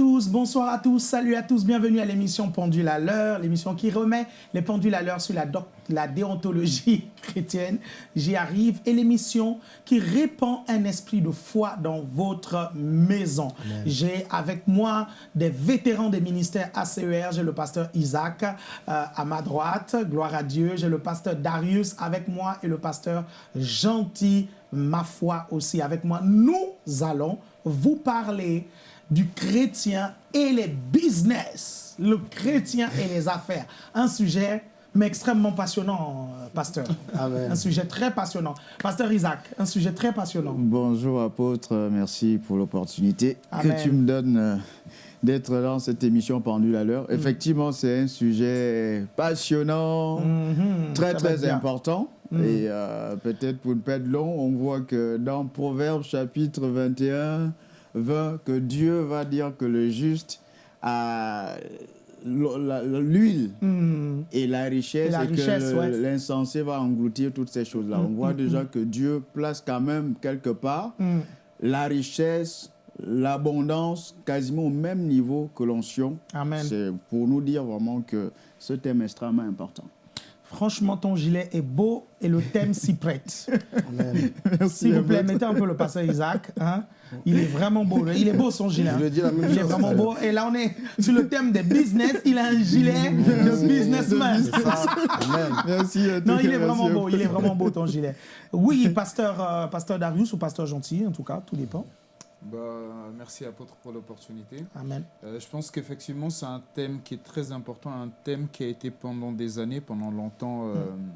Tous, bonsoir à tous, salut à tous, bienvenue à l'émission Pendule à l'heure, l'émission qui remet les pendules à l'heure sur la, la, déontologie chrétienne. J'y arrive et l'émission qui répand un esprit de foi dans votre maison. J'ai avec moi des vétérans des ministères ACER, j'ai le pasteur Isaac euh, à ma droite, gloire à Dieu, j'ai le pasteur Darius avec moi et le pasteur Gentil, ma foi aussi avec moi. Nous allons vous parler du chrétien et les business, le chrétien et les affaires. Un sujet mais extrêmement passionnant, euh, pasteur. Un sujet très passionnant. Pasteur Isaac, un sujet très passionnant. Bonjour apôtre, merci pour l'opportunité que tu me donnes euh, d'être dans cette émission pendule à l'heure. Mm. Effectivement, c'est un sujet passionnant, mm-hmm. très très important. Mm. Et euh, peut-être pour ne pas être long, on voit que dans Proverbes chapitre 21, que Dieu va dire que le juste a l'huile hmm. et la richesse et, que l'insensé va engloutir toutes ces choses-là. Hmm, On voit hmm, déjà que Dieu place quand même quelque part la richesse, l'abondance quasiment au même niveau que l'onction. C'est pour nous dire vraiment que ce thème est extrêmement important. Franchement, ton gilet est beau et le thème s'y prête. S'il vous plaît, mettez un peu le pasteur Isaac. Hein. Il est vraiment beau. Il est beau son gilet. il est vraiment beau. Et là, on est sur le thème des business. Il a un gilet de businessman. Merci. Non, il est vraiment beau. Il est vraiment beau ton gilet. Oui, pasteur, euh, pasteur Darius ou pasteur Gentil, en tout cas, tout dépend. Bah, merci apôtre pour l'opportunité. Amen. Euh, je pense qu'effectivement c'est un thème qui est très important, un thème qui a été pendant des années, pendant longtemps euh, mm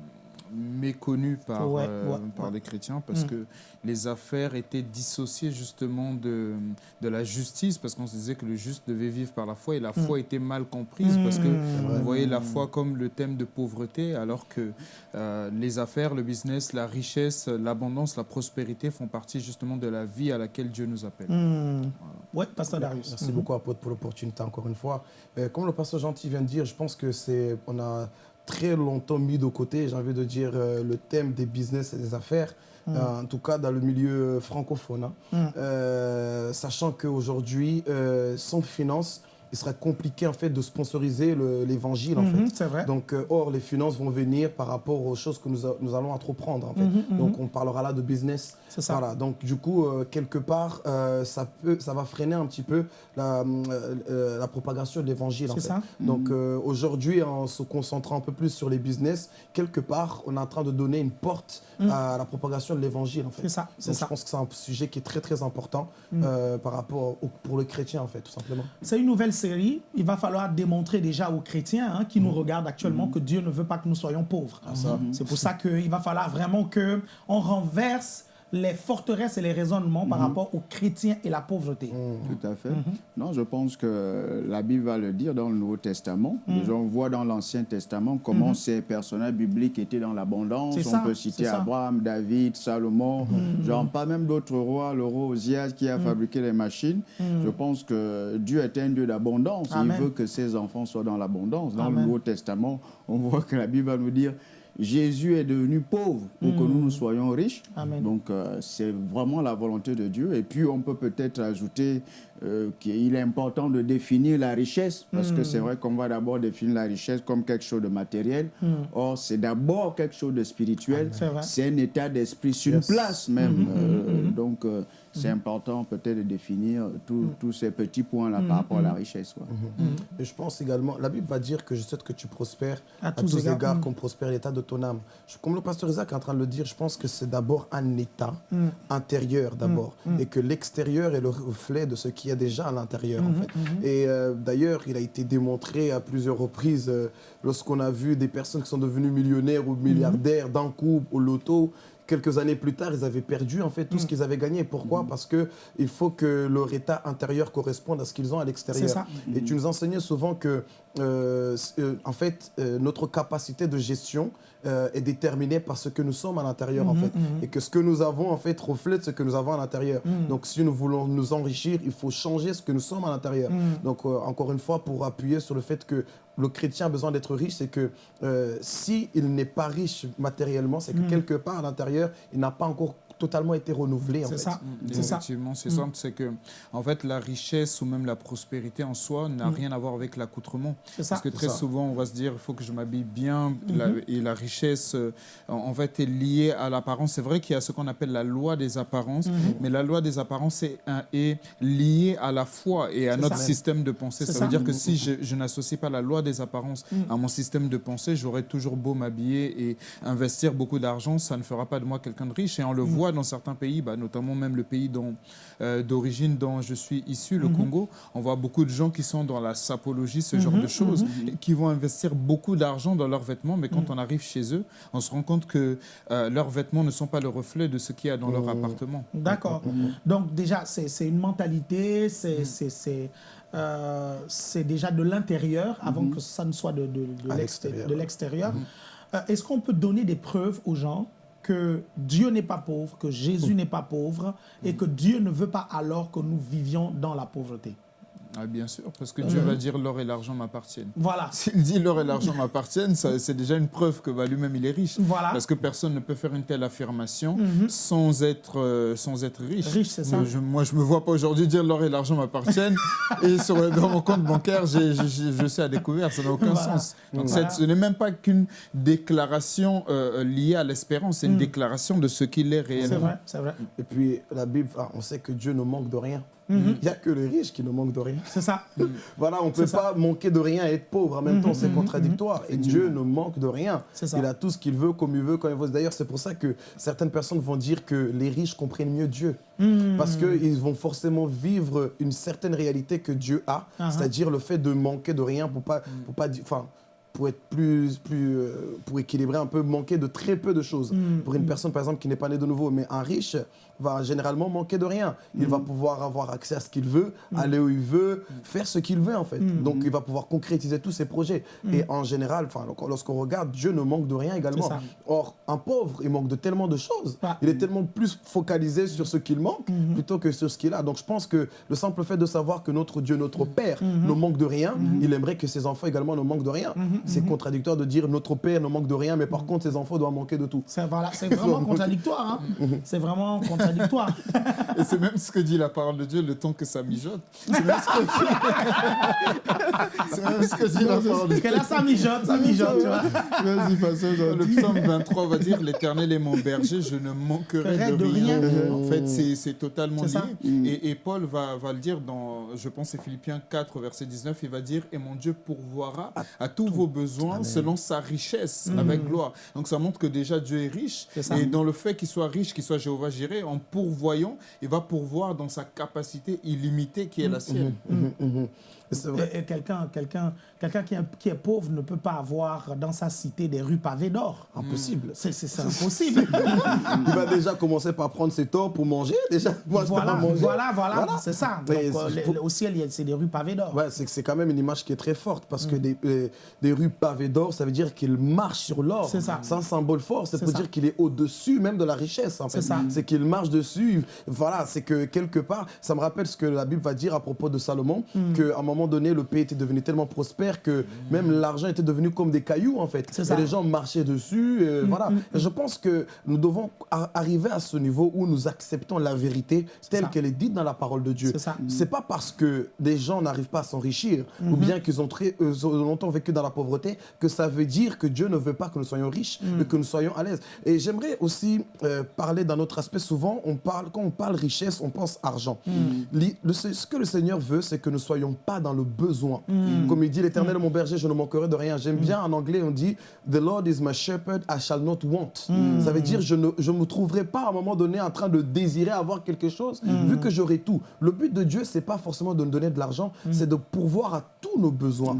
méconnu par, euh, par les chrétiens parce mm. que les affaires étaient dissociées justement de, de la justice parce qu'on se disait que le juste devait vivre par la foi et la mm. foi était mal comprise parce que mm. on voyait la foi comme le thème de pauvreté alors que euh, les affaires, le business, la richesse, l'abondance, la prospérité font partie justement de la vie à laquelle Dieu nous appelle. Oui, pasteur Darius. Merci beaucoup apôtre pour l'opportunité encore une fois. Euh, comme le pasteur Gentil vient de dire, je pense que c'est on a très longtemps mis de côté, j'ai envie de dire, euh, le thème des business et des affaires, mm. euh, en tout cas dans le milieu francophone. Hein. Mm. Euh, sachant qu'aujourd'hui, sans finance, il sera compliqué en fait de sponsoriser l'évangile en mhm, fait. Vrai. Donc euh, or les finances vont venir par rapport aux choses que nous, nous allons entreprendre en fait. Mhm, mhm. Donc on parlera là de business. C'est ça. Voilà. Donc du coup euh, quelque part euh, ça peut ça va freiner un petit peu la, la propagation de l'évangile en fait. Ça. Donc aujourd'hui en se concentrant un peu plus sur les business, quelque part on est en train de donner une porte à la propagation de l'évangile en fait. C'est ça. Je pense que c'est un sujet qui est très très important par rapport pour le chrétien en fait tout simplement. C'est une nouvelle il va falloir démontrer déjà aux chrétiens hein, qui nous mm. regardent actuellement que Dieu ne veut pas que nous soyons pauvres. Ah, C'est pour ça qu'il va falloir vraiment qu'on renverse les forteresses et les raisonnements par mhm. rapport aux chrétiens et la pauvreté. Mhm. Tout à fait. Mhm. Non, je pense que la Bible va le dire dans le Nouveau Testament. on voit dans l'Ancien Testament comment ces personnages bibliques étaient dans l'abondance. On peut citer Abraham, David, Salomon, genre pas même d'autres rois, le roi Osias qui a fabriqué les machines. Je pense que Dieu est un Dieu d'abondance. Il veut que ses enfants soient dans l'abondance. Dans le Nouveau Testament, on voit que la Bible va nous dire Jésus est devenu pauvre pour que nous, nous soyons riches. Donc, euh, c'est vraiment la volonté de Dieu. Et puis, on peut peut-être ajouter euh, qu'il est important de définir la richesse, parce que c'est vrai qu'on va d'abord définir la richesse comme quelque chose de matériel. Or, c'est d'abord quelque chose de spirituel. c'est un état d'esprit sur une place même. Mm-hmm, mm-hmm, euh, donc, c'est important peut-être de définir tous ces petits points-là par rapport à la richesse. Et je pense également, la Bible va dire que je souhaite que tu prospères à, tous, égards, égards. comme prospère l'état de ton âme. comme le pasteur Isaac est en train de le dire, je pense que c'est d'abord un état intérieur d'abord. Et que l'extérieur est le reflet de ce qui est déjà à l'intérieur en mm-hmm, fait. Mm-hmm. Et euh, d'ailleurs, il a été démontré à plusieurs reprises euh, lorsqu'on a vu des personnes qui sont devenues millionnaires ou milliardaires d'un coup au loto quelques années plus tard, ils avaient perdu en fait tout ce qu'ils avaient gagné. Pourquoi? Parce que il faut que leur état intérieur corresponde à ce qu'ils ont à l'extérieur. Et tu nous enseignais souvent que, euh, euh, en fait, euh, notre capacité de gestion est déterminée par ce que nous sommes à l'intérieur, en mm-hmm, fait. Mm-hmm. Et que ce que nous avons, en fait, reflète ce que nous avons à l'intérieur. Mm. Donc, si nous voulons nous enrichir, il faut changer ce que nous sommes à l'intérieur. Donc, encore une fois, pour appuyer sur le fait que le chrétien a besoin d'être riche, c'est que s'il n'est pas riche matériellement, c'est que quelque part à l'intérieur, il n'a pas encore totalement été renouvelé. C'est ça. C'est Effectivement, c'est simple. C'est que, en fait, la richesse ou même la prospérité en soi n'a rien à voir avec l'accoutrement. Parce que très souvent, on va se dire, il faut que je m'habille bien. et la richesse, euh, en fait, est liée à l'apparence. C'est vrai qu'il y a ce qu'on appelle la loi des apparences, mais la loi des apparences est, est liée à la foi et à notre système de pensée. Ça, veut dire que si je, n'associe pas la loi des apparences mm. à mon système de pensée, j'aurai toujours beau m'habiller et investir beaucoup d'argent, ça ne fera pas de moi quelqu'un de riche. Et on le mm. voit dans certains pays, bah, notamment même le pays euh, d'origine dont je suis issu, le mm-hmm. Congo. On voit beaucoup de gens qui sont dans la sapologie, ce genre de mm-hmm. choses, mm-hmm. qui vont investir beaucoup d'argent dans leurs vêtements, mais quand mm. on arrive chez eux, on se rend compte que euh, leurs vêtements ne sont pas le reflet de ce qu'il y a dans leur appartement. D'accord. Donc déjà, c'est une mentalité, c'est euh, c'est déjà de l'intérieur avant mhm. que ça ne soit de, de, l'extérieur. Mhm. Euh, est-ce qu'on peut donner des preuves aux gens que Dieu n'est pas pauvre, que Jésus mhm. n'est pas pauvre et que Dieu ne veut pas alors que nous vivions dans la pauvreté ah, bien sûr, parce que Dieu va dire l'or et l'argent m'appartiennent. Voilà. S'il dit l'or et l'argent m'appartiennent, c'est déjà une preuve que bah, lui-même il est riche. Voilà. Parce que personne ne peut faire une telle affirmation mhm. sans, être, euh, sans être riche. Riche, c'est ça. moi, je ne me vois pas aujourd'hui dire l'or et l'argent m'appartiennent et sur, dans mon compte bancaire, je sais à découvert. Ça n'a aucun sens. Donc ce n'est même pas qu'une déclaration euh, liée à l'espérance, c'est une mm. déclaration de ce qu'il est réellement. C'est vrai, c'est vrai. Et puis la Bible, on sait que Dieu ne manque de rien. Mhm. Il n'y a que les riches qui ne manquent de rien. C'est ça. voilà, on ne peut pas manquer de rien et être pauvre en même temps, c'est mhm. contradictoire. Et Dieu ne manque de rien. Il a tout ce qu'il veut, comme il veut, quand il veut. D'ailleurs, c'est pour ça que certaines personnes vont dire que les riches comprennent mieux Dieu. Mhm. Parce qu'ils vont forcément vivre une certaine réalité que Dieu a, uh-huh. c'est-à-dire le fait de manquer de rien pour pas, pour pas, enfin, pour être plus, plus euh, pour équilibrer un peu, manquer de très peu de choses. Pour une personne, par exemple, qui n'est pas née de nouveau, mais un riche, va généralement manquer de rien. Il va mm. pouvoir avoir accès à ce qu'il veut, mm. aller où il veut, faire ce qu'il veut en fait. Mm. Donc il va pouvoir concrétiser tous ses projets. Et en général, lorsqu'on regarde, Dieu ne manque de rien également. Or, un pauvre, il manque de tellement de choses. Il est tellement plus focalisé sur ce qu'il manque mm-hmm. plutôt que sur ce qu'il a. Donc je pense que le simple fait de savoir que notre Dieu, notre Père, mm-hmm. ne manque de rien, mm-hmm. il aimerait que ses enfants également ne manquent de rien. C'est contradictoire de dire notre Père ne manque de rien, mais par contre ses enfants doivent manquer de tout. C'est vraiment contradictoire. Hein. C'est vraiment contradictoire. Et c'est même ce que dit la parole de Dieu, le temps que ça mijote. C'est même ce que, dit la parole de Dieu. Parce que là, ça mijote, ça mijote, tu vois. Vas-y, Le psaume 23 va dire L'Éternel est mon berger, je ne manquerai de, rien. En fait, c'est totalement lié. Et, Paul va, va, le dire dans, je pense, c'est Philippiens 4, verset 19, il va dire Et mon Dieu pourvoira à, tous vos besoins selon sa richesse, mm. avec gloire. Donc ça montre que déjà Dieu est riche. Et dans le fait qu'il soit riche, qu'il soit Jéhovah Jiré, en pourvoyant, il va pourvoir dans sa capacité illimitée qui est la sienne. Mmh, mmh, mmh, et, quelqu'un quelqu'un quelqu'un qui, qui, est pauvre ne peut pas avoir dans sa cité des rues pavées d'or. Impossible. C'est impossible. il va déjà commencer par prendre ses torts pour manger. Déjà, voilà, voilà, voilà, c'est ça. Euh, au ciel, c'est des rues pavées d'or. Ouais, c'est quand même une image qui est très forte parce que des, euh, des, rues pavées d'or, ça veut dire qu'il marche sur l'or. C'est ça. C'est un symbole fort. C'est pour dire qu'il est au-dessus même de la richesse. En fait. C'est qu'il marche dessus. Voilà, c'est que quelque part, ça me rappelle ce que la Bible va dire à propos de Salomon, mm. qu'à un moment donné, le pays était devenu tellement prospère que même l'argent était devenu comme des cailloux, en fait. Et les gens marchaient dessus. Mm, voilà. Mm, mm. je pense que nous devons arriver à ce niveau où nous acceptons la vérité telle qu'elle est dite dans la parole de Dieu. C'est pas parce que des gens n'arrivent pas à s'enrichir ou mm-hmm. bien qu'ils ont, très, euh, longtemps vécu dans la pauvreté que ça veut dire que Dieu ne veut pas que nous soyons riches et que nous soyons à l'aise. Et j'aimerais aussi euh, parler d'un autre aspect. Souvent, on parle, quand on parle richesse, on pense argent. ce que le Seigneur veut, c'est que nous ne soyons pas dans le besoin. Mm. Comme il dit, l'Éternel est mon berger, je ne manquerai de rien. J'aime mm. bien en anglais, on dit, The Lord is my shepherd, I shall not want. Mm. Ça veut dire, je ne je me trouverai pas à un moment donné en train de désirer avoir quelque chose, vu que j'aurai tout. Le but de Dieu, c'est pas forcément de nous donner de l'argent, c'est de pourvoir à tous nos besoins.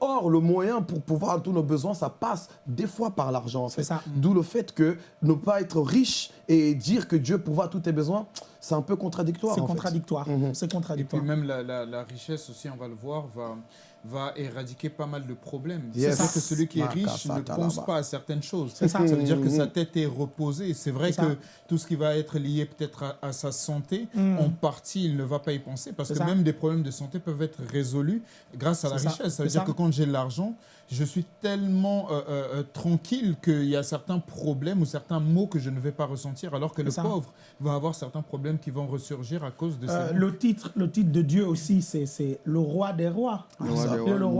or, le moyen pour pouvoir à tous nos besoins, ça passe des fois par l'argent. D'où le fait que ne pas être riche et dire que Dieu pourvoit à tous tes besoins, c'est un peu contradictoire. C'est contradictoire. Mhm. C'est contradictoire. Et puis même la, la, richesse aussi, on va le voir, va, va éradiquer pas mal de problèmes. C'est ça que celui qui est riche ne pense pas à certaines choses. Ça. ça. veut dire que sa tête est reposée. C'est vrai que tout ce qui va être lié peut-être à, sa santé, mm. en partie, il ne va pas y penser parce que même des problèmes de santé peuvent être résolus grâce à la richesse. Ça veut dire que quand j'ai l'argent, je suis tellement euh, euh, euh, tranquille qu'il y a certains problèmes ou certains maux que je ne vais pas ressentir, alors que le pauvre va avoir certains problèmes qui vont ressurgir à cause de ça. le, titre, le titre de Dieu aussi, c'est le roi des rois. Le roi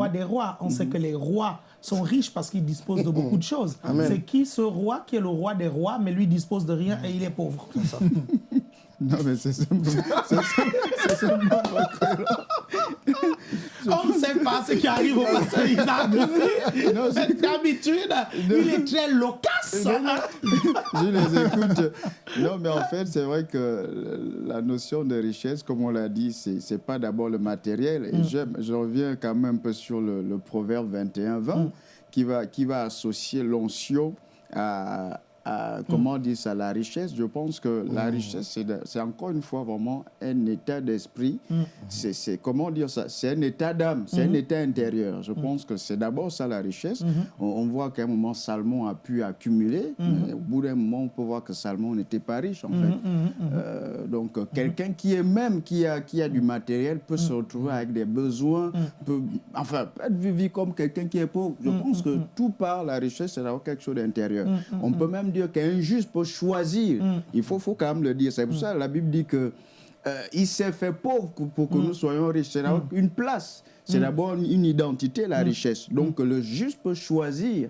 des rois. On sait mhm. que les rois sont riches parce qu'ils disposent de beaucoup de choses. C'est qui ce roi qui est le roi des rois, mais lui dispose de rien et il est pauvre? Non, mais c'est simplement. On ne sait pas ce qui arrive au pasteur Isaac D'habitude, il est très loquace. Je les écoute. Non, mais en fait, c'est vrai que la notion de richesse, comme on l'a dit, ce n'est pas d'abord le matériel. Et mm. je reviens quand même un peu sur le, proverbe 21-20 mm. qui, va, qui va associer l'onction à comment dire ça, la richesse, je pense que la mm. richesse, c'est encore une fois vraiment un état d'esprit. Mm. C'est, comment dire ça, c'est un état d'âme, c'est un mm-hmm. état intérieur. Je pense que c'est d'abord ça la richesse. Mm-hmm. On, voit qu'à un moment, Salomon a pu accumuler. Mm-hmm. Au bout d'un moment, on peut voir que Salomon n'était pas riche, en fait. Euh, donc, quelqu'un qui est même, qui a, qui a du matériel, peut se retrouver avec des besoins, peut, enfin, être vu comme quelqu'un qui est pauvre. Je pense que tout par la richesse, c'est d'avoir quelque chose d'intérieur. On peut même dire qu'un juste peut choisir. Mm. Il faut, faut quand même le dire. C'est pour mm. ça que la Bible dit que euh, il s'est fait pauvre pour que mm. nous soyons riches. C'est une place. C'est d'abord une identité, la richesse. Donc le juste peut choisir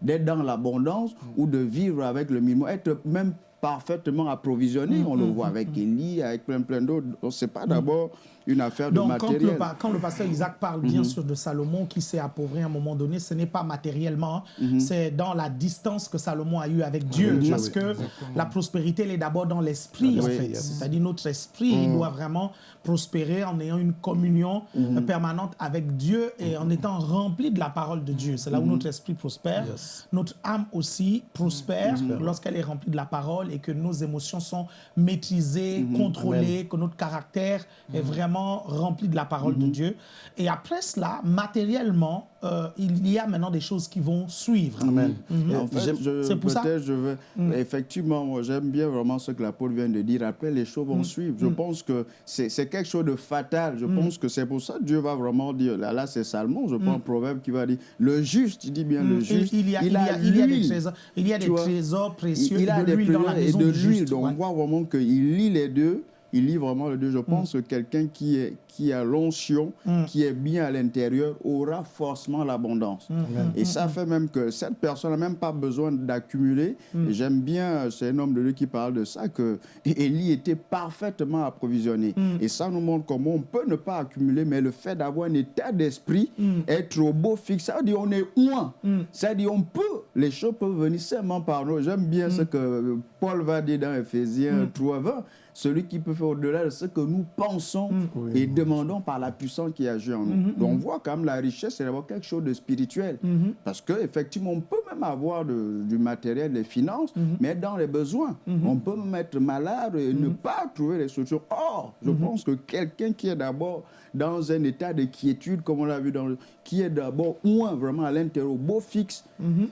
d'être dans l'abondance ou de vivre avec le minimum, être même parfaitement approvisionné. On le voit avec Élie, avec plein plein d'autres. Ce n'est pas d'abord une affaire de matériel. Quand le, quand le pasteur Isaac parle bien mhm. sûr de Salomon qui s'est appauvri à un moment donné, ce n'est pas matériellement, mhm. c'est dans la distance que Salomon a eu avec Dieu. parce que la prospérité, elle est d'abord dans l'esprit, en fait. C'est-à-dire notre esprit, il mhm. doit vraiment prospérer en ayant une communion permanente avec Dieu et en étant rempli de la parole de Dieu. C'est là où notre esprit prospère. Notre âme aussi prospère lorsqu'elle est remplie de la parole et que nos émotions sont maîtrisées, contrôlées, que notre caractère est vraiment rempli de la parole de mhm. Dieu. Et après cela, matériellement, euh, il y a maintenant des choses qui vont suivre. Amen. Mhm. En fait, c'est pour ça. Je veux, mhm. Effectivement, j'aime bien vraiment ce que l'apôtre vient de dire. Après, les choses vont suivre. Je pense que c'est quelque chose de fatal. Je pense que c'est pour ça que Dieu va vraiment dire. Là, là c'est Salomon, je prends un proverbe qui va dire le juste, il dit bien le juste. Il, y a, il, a, il y a, des trésors, il y a des trésors précieux. Il, a de dans la maison et de l'huile. Donc, on voit vraiment qu'il lit les deux il lit vraiment le Dieu. Je pense mm. que quelqu'un qui, est, qui a l'onction, mm. qui est bien à l'intérieur, aura forcément l'abondance. Mm. Et ça fait même que cette personne n'a même pas besoin d'accumuler. J'aime bien, c'est un homme de Dieu qui parle de ça, que Élie était parfaitement approvisionné. Et ça nous montre comment on peut ne pas accumuler, mais le fait d'avoir un état d'esprit, être au beau fixe, ça veut dire on est loin. Ça veut dire on peut, les choses peuvent venir seulement par nous. J'aime bien ce que Paul va dire dans Ephésiens 3, 20 celui qui peut faire au-delà de ce que nous pensons mm. et demandons par la puissance qui agit en nous. Mm-hmm. Donc on voit quand même la richesse, c'est d'avoir quelque chose de spirituel. Parce qu'effectivement, on peut même avoir du matériel, des finances, mais dans les besoins. On peut même être malade et ne pas trouver les solutions. Or, je pense que quelqu'un qui est d'abord dans un état de quiétude, comme on l'a vu, dans le, qui est d'abord moins vraiment à l'intérieur, beau fixe,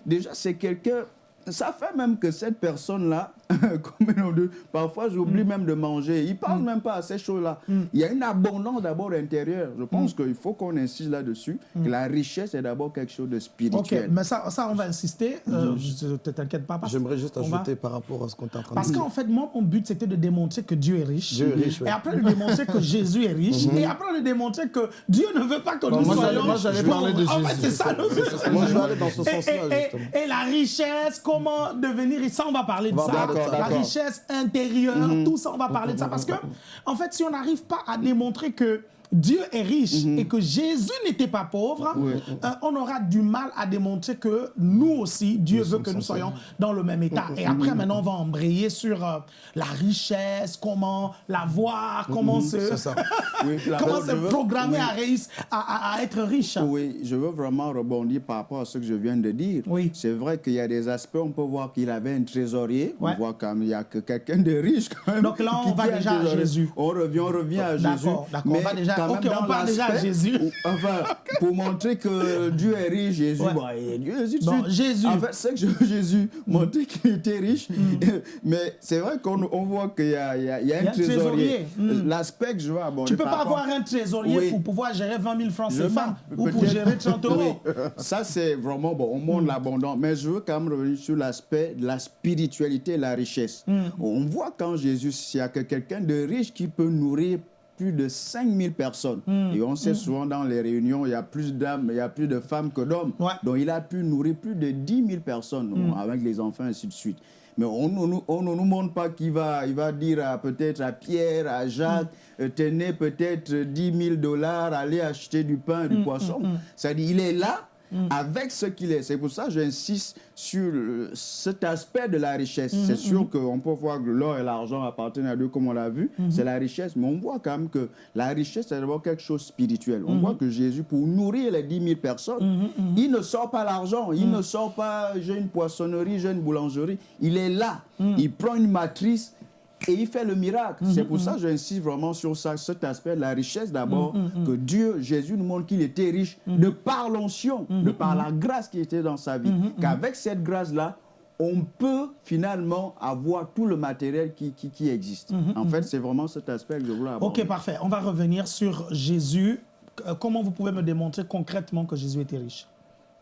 déjà c'est quelqu'un ça fait même que cette personne-là, parfois j'oublie mm. même de manger. Il ne parle mm. même pas à ces choses-là. Mm. Il y a une abondance d'abord intérieure. Je pense qu'il faut qu'on insiste là-dessus, que la richesse est d'abord quelque chose de spirituel. Ok, mais ça, ça on va insister. Euh, ne t'inquiète pas. J'aimerais juste ajouter par rapport à ce qu'on est en train de dire. Parce qu'en fait, moi, mon but, c'était de démontrer que Dieu est riche. Dieu est riche, Et après, de démontrer que Jésus est riche. Mm-hmm. Et après, de démontrer que Dieu ne veut pas que nous soyons... Moi, j'allais parler de Jésus. En fait, c'est ça. Moi, je vais aller dans ce sens-là, justement. Et la richesse, comment devenir... Et ça, on va parler de ça. La richesse intérieure, mhm. tout ça, on va parler de ça. Parce que, en fait, si on n'arrive pas à démontrer que Dieu est riche mhm. et que Jésus n'était pas pauvre, euh, on aura du mal à démontrer que nous aussi, Dieu veut que nous soyons dans le même état. Et après, maintenant, on va embrayer sur euh, la richesse, comment l'avoir, comment se, comment se programmer à, à, être riche. Oui, je veux vraiment rebondir par rapport à ce que je viens de dire. Oui. C'est vrai qu'il y a des aspects, on peut voir qu'il avait un trésorier, on voit qu'il y a que quelqu'un de riche quand même. Donc là, on va déjà à Jésus. On revient, on revient à Jésus. D'accord, on va déjà Ok, on parle déjà à Jésus. enfin, pour montrer que Dieu est riche, Jésus, bon. Dieu, Jésus, bon, Jésus. En fait, c'est que je, Jésus montrer qu'il était riche. Mm. Mais c'est vrai qu'on on voit qu'il y, y, y, a un trésorier. Mm. L'aspect que je veux aborder. Tu ne peux pas avoir un trésorier pour pouvoir gérer 20 000 francs CFA ou pour gérer 30 euros. Ça, c'est vraiment bon. On montre mm. l'abondance. Mais je veux quand même revenir sur l'aspect de la spiritualité et la richesse. On voit quand Jésus, s'il y a quelqu'un de riche qui peut nourrir plus de 5000 personnes. Hmm. Et on sait hmm. souvent dans les réunions, il y a plus d'hommes, il y a plus de femmes que d'hommes. Donc il a pu nourrir plus de 10 000 personnes hmm. avec les enfants, ainsi de suite. Mais on ne nous montre pas qu'il va, il va dire peut-être à Pierre, à Jacques, euh, tenez peut-être 10 000 dollars, allez acheter du pain, du poisson. C'est-à-dire, il est là, Mm. avec ce qu'il est. C'est pour ça que j'insiste sur cet aspect de la richesse. Mm, c'est mm, sûr qu'on peut voir que l'or et l'argent appartiennent à Dieu, comme on l'a vu. Mm-hmm. C'est la richesse. Mais on voit quand même que la richesse, c'est d'abord quelque chose de spirituel. On mm-hmm. voit que Jésus, pour nourrir les 10 000 personnes, mm-hmm, il ne sort pas l'argent. Il ne sort pas, j'ai une poissonnerie, j'ai une boulangerie. Il est là. Il prend une matrice et il fait le miracle. C'est pour ça que j'insiste vraiment sur ça, cet aspect de la richesse d'abord, que Dieu, Jésus nous montre qu'il était riche de par l'onction, de par la grâce qui était dans sa vie. Qu'avec cette grâce-là, on peut finalement avoir tout le matériel qui, qui, existe. En fait, c'est vraiment cet aspect que je voulais aborder. Ok, parfait. On va revenir sur Jésus. Euh, comment vous pouvez me démontrer concrètement que Jésus était riche?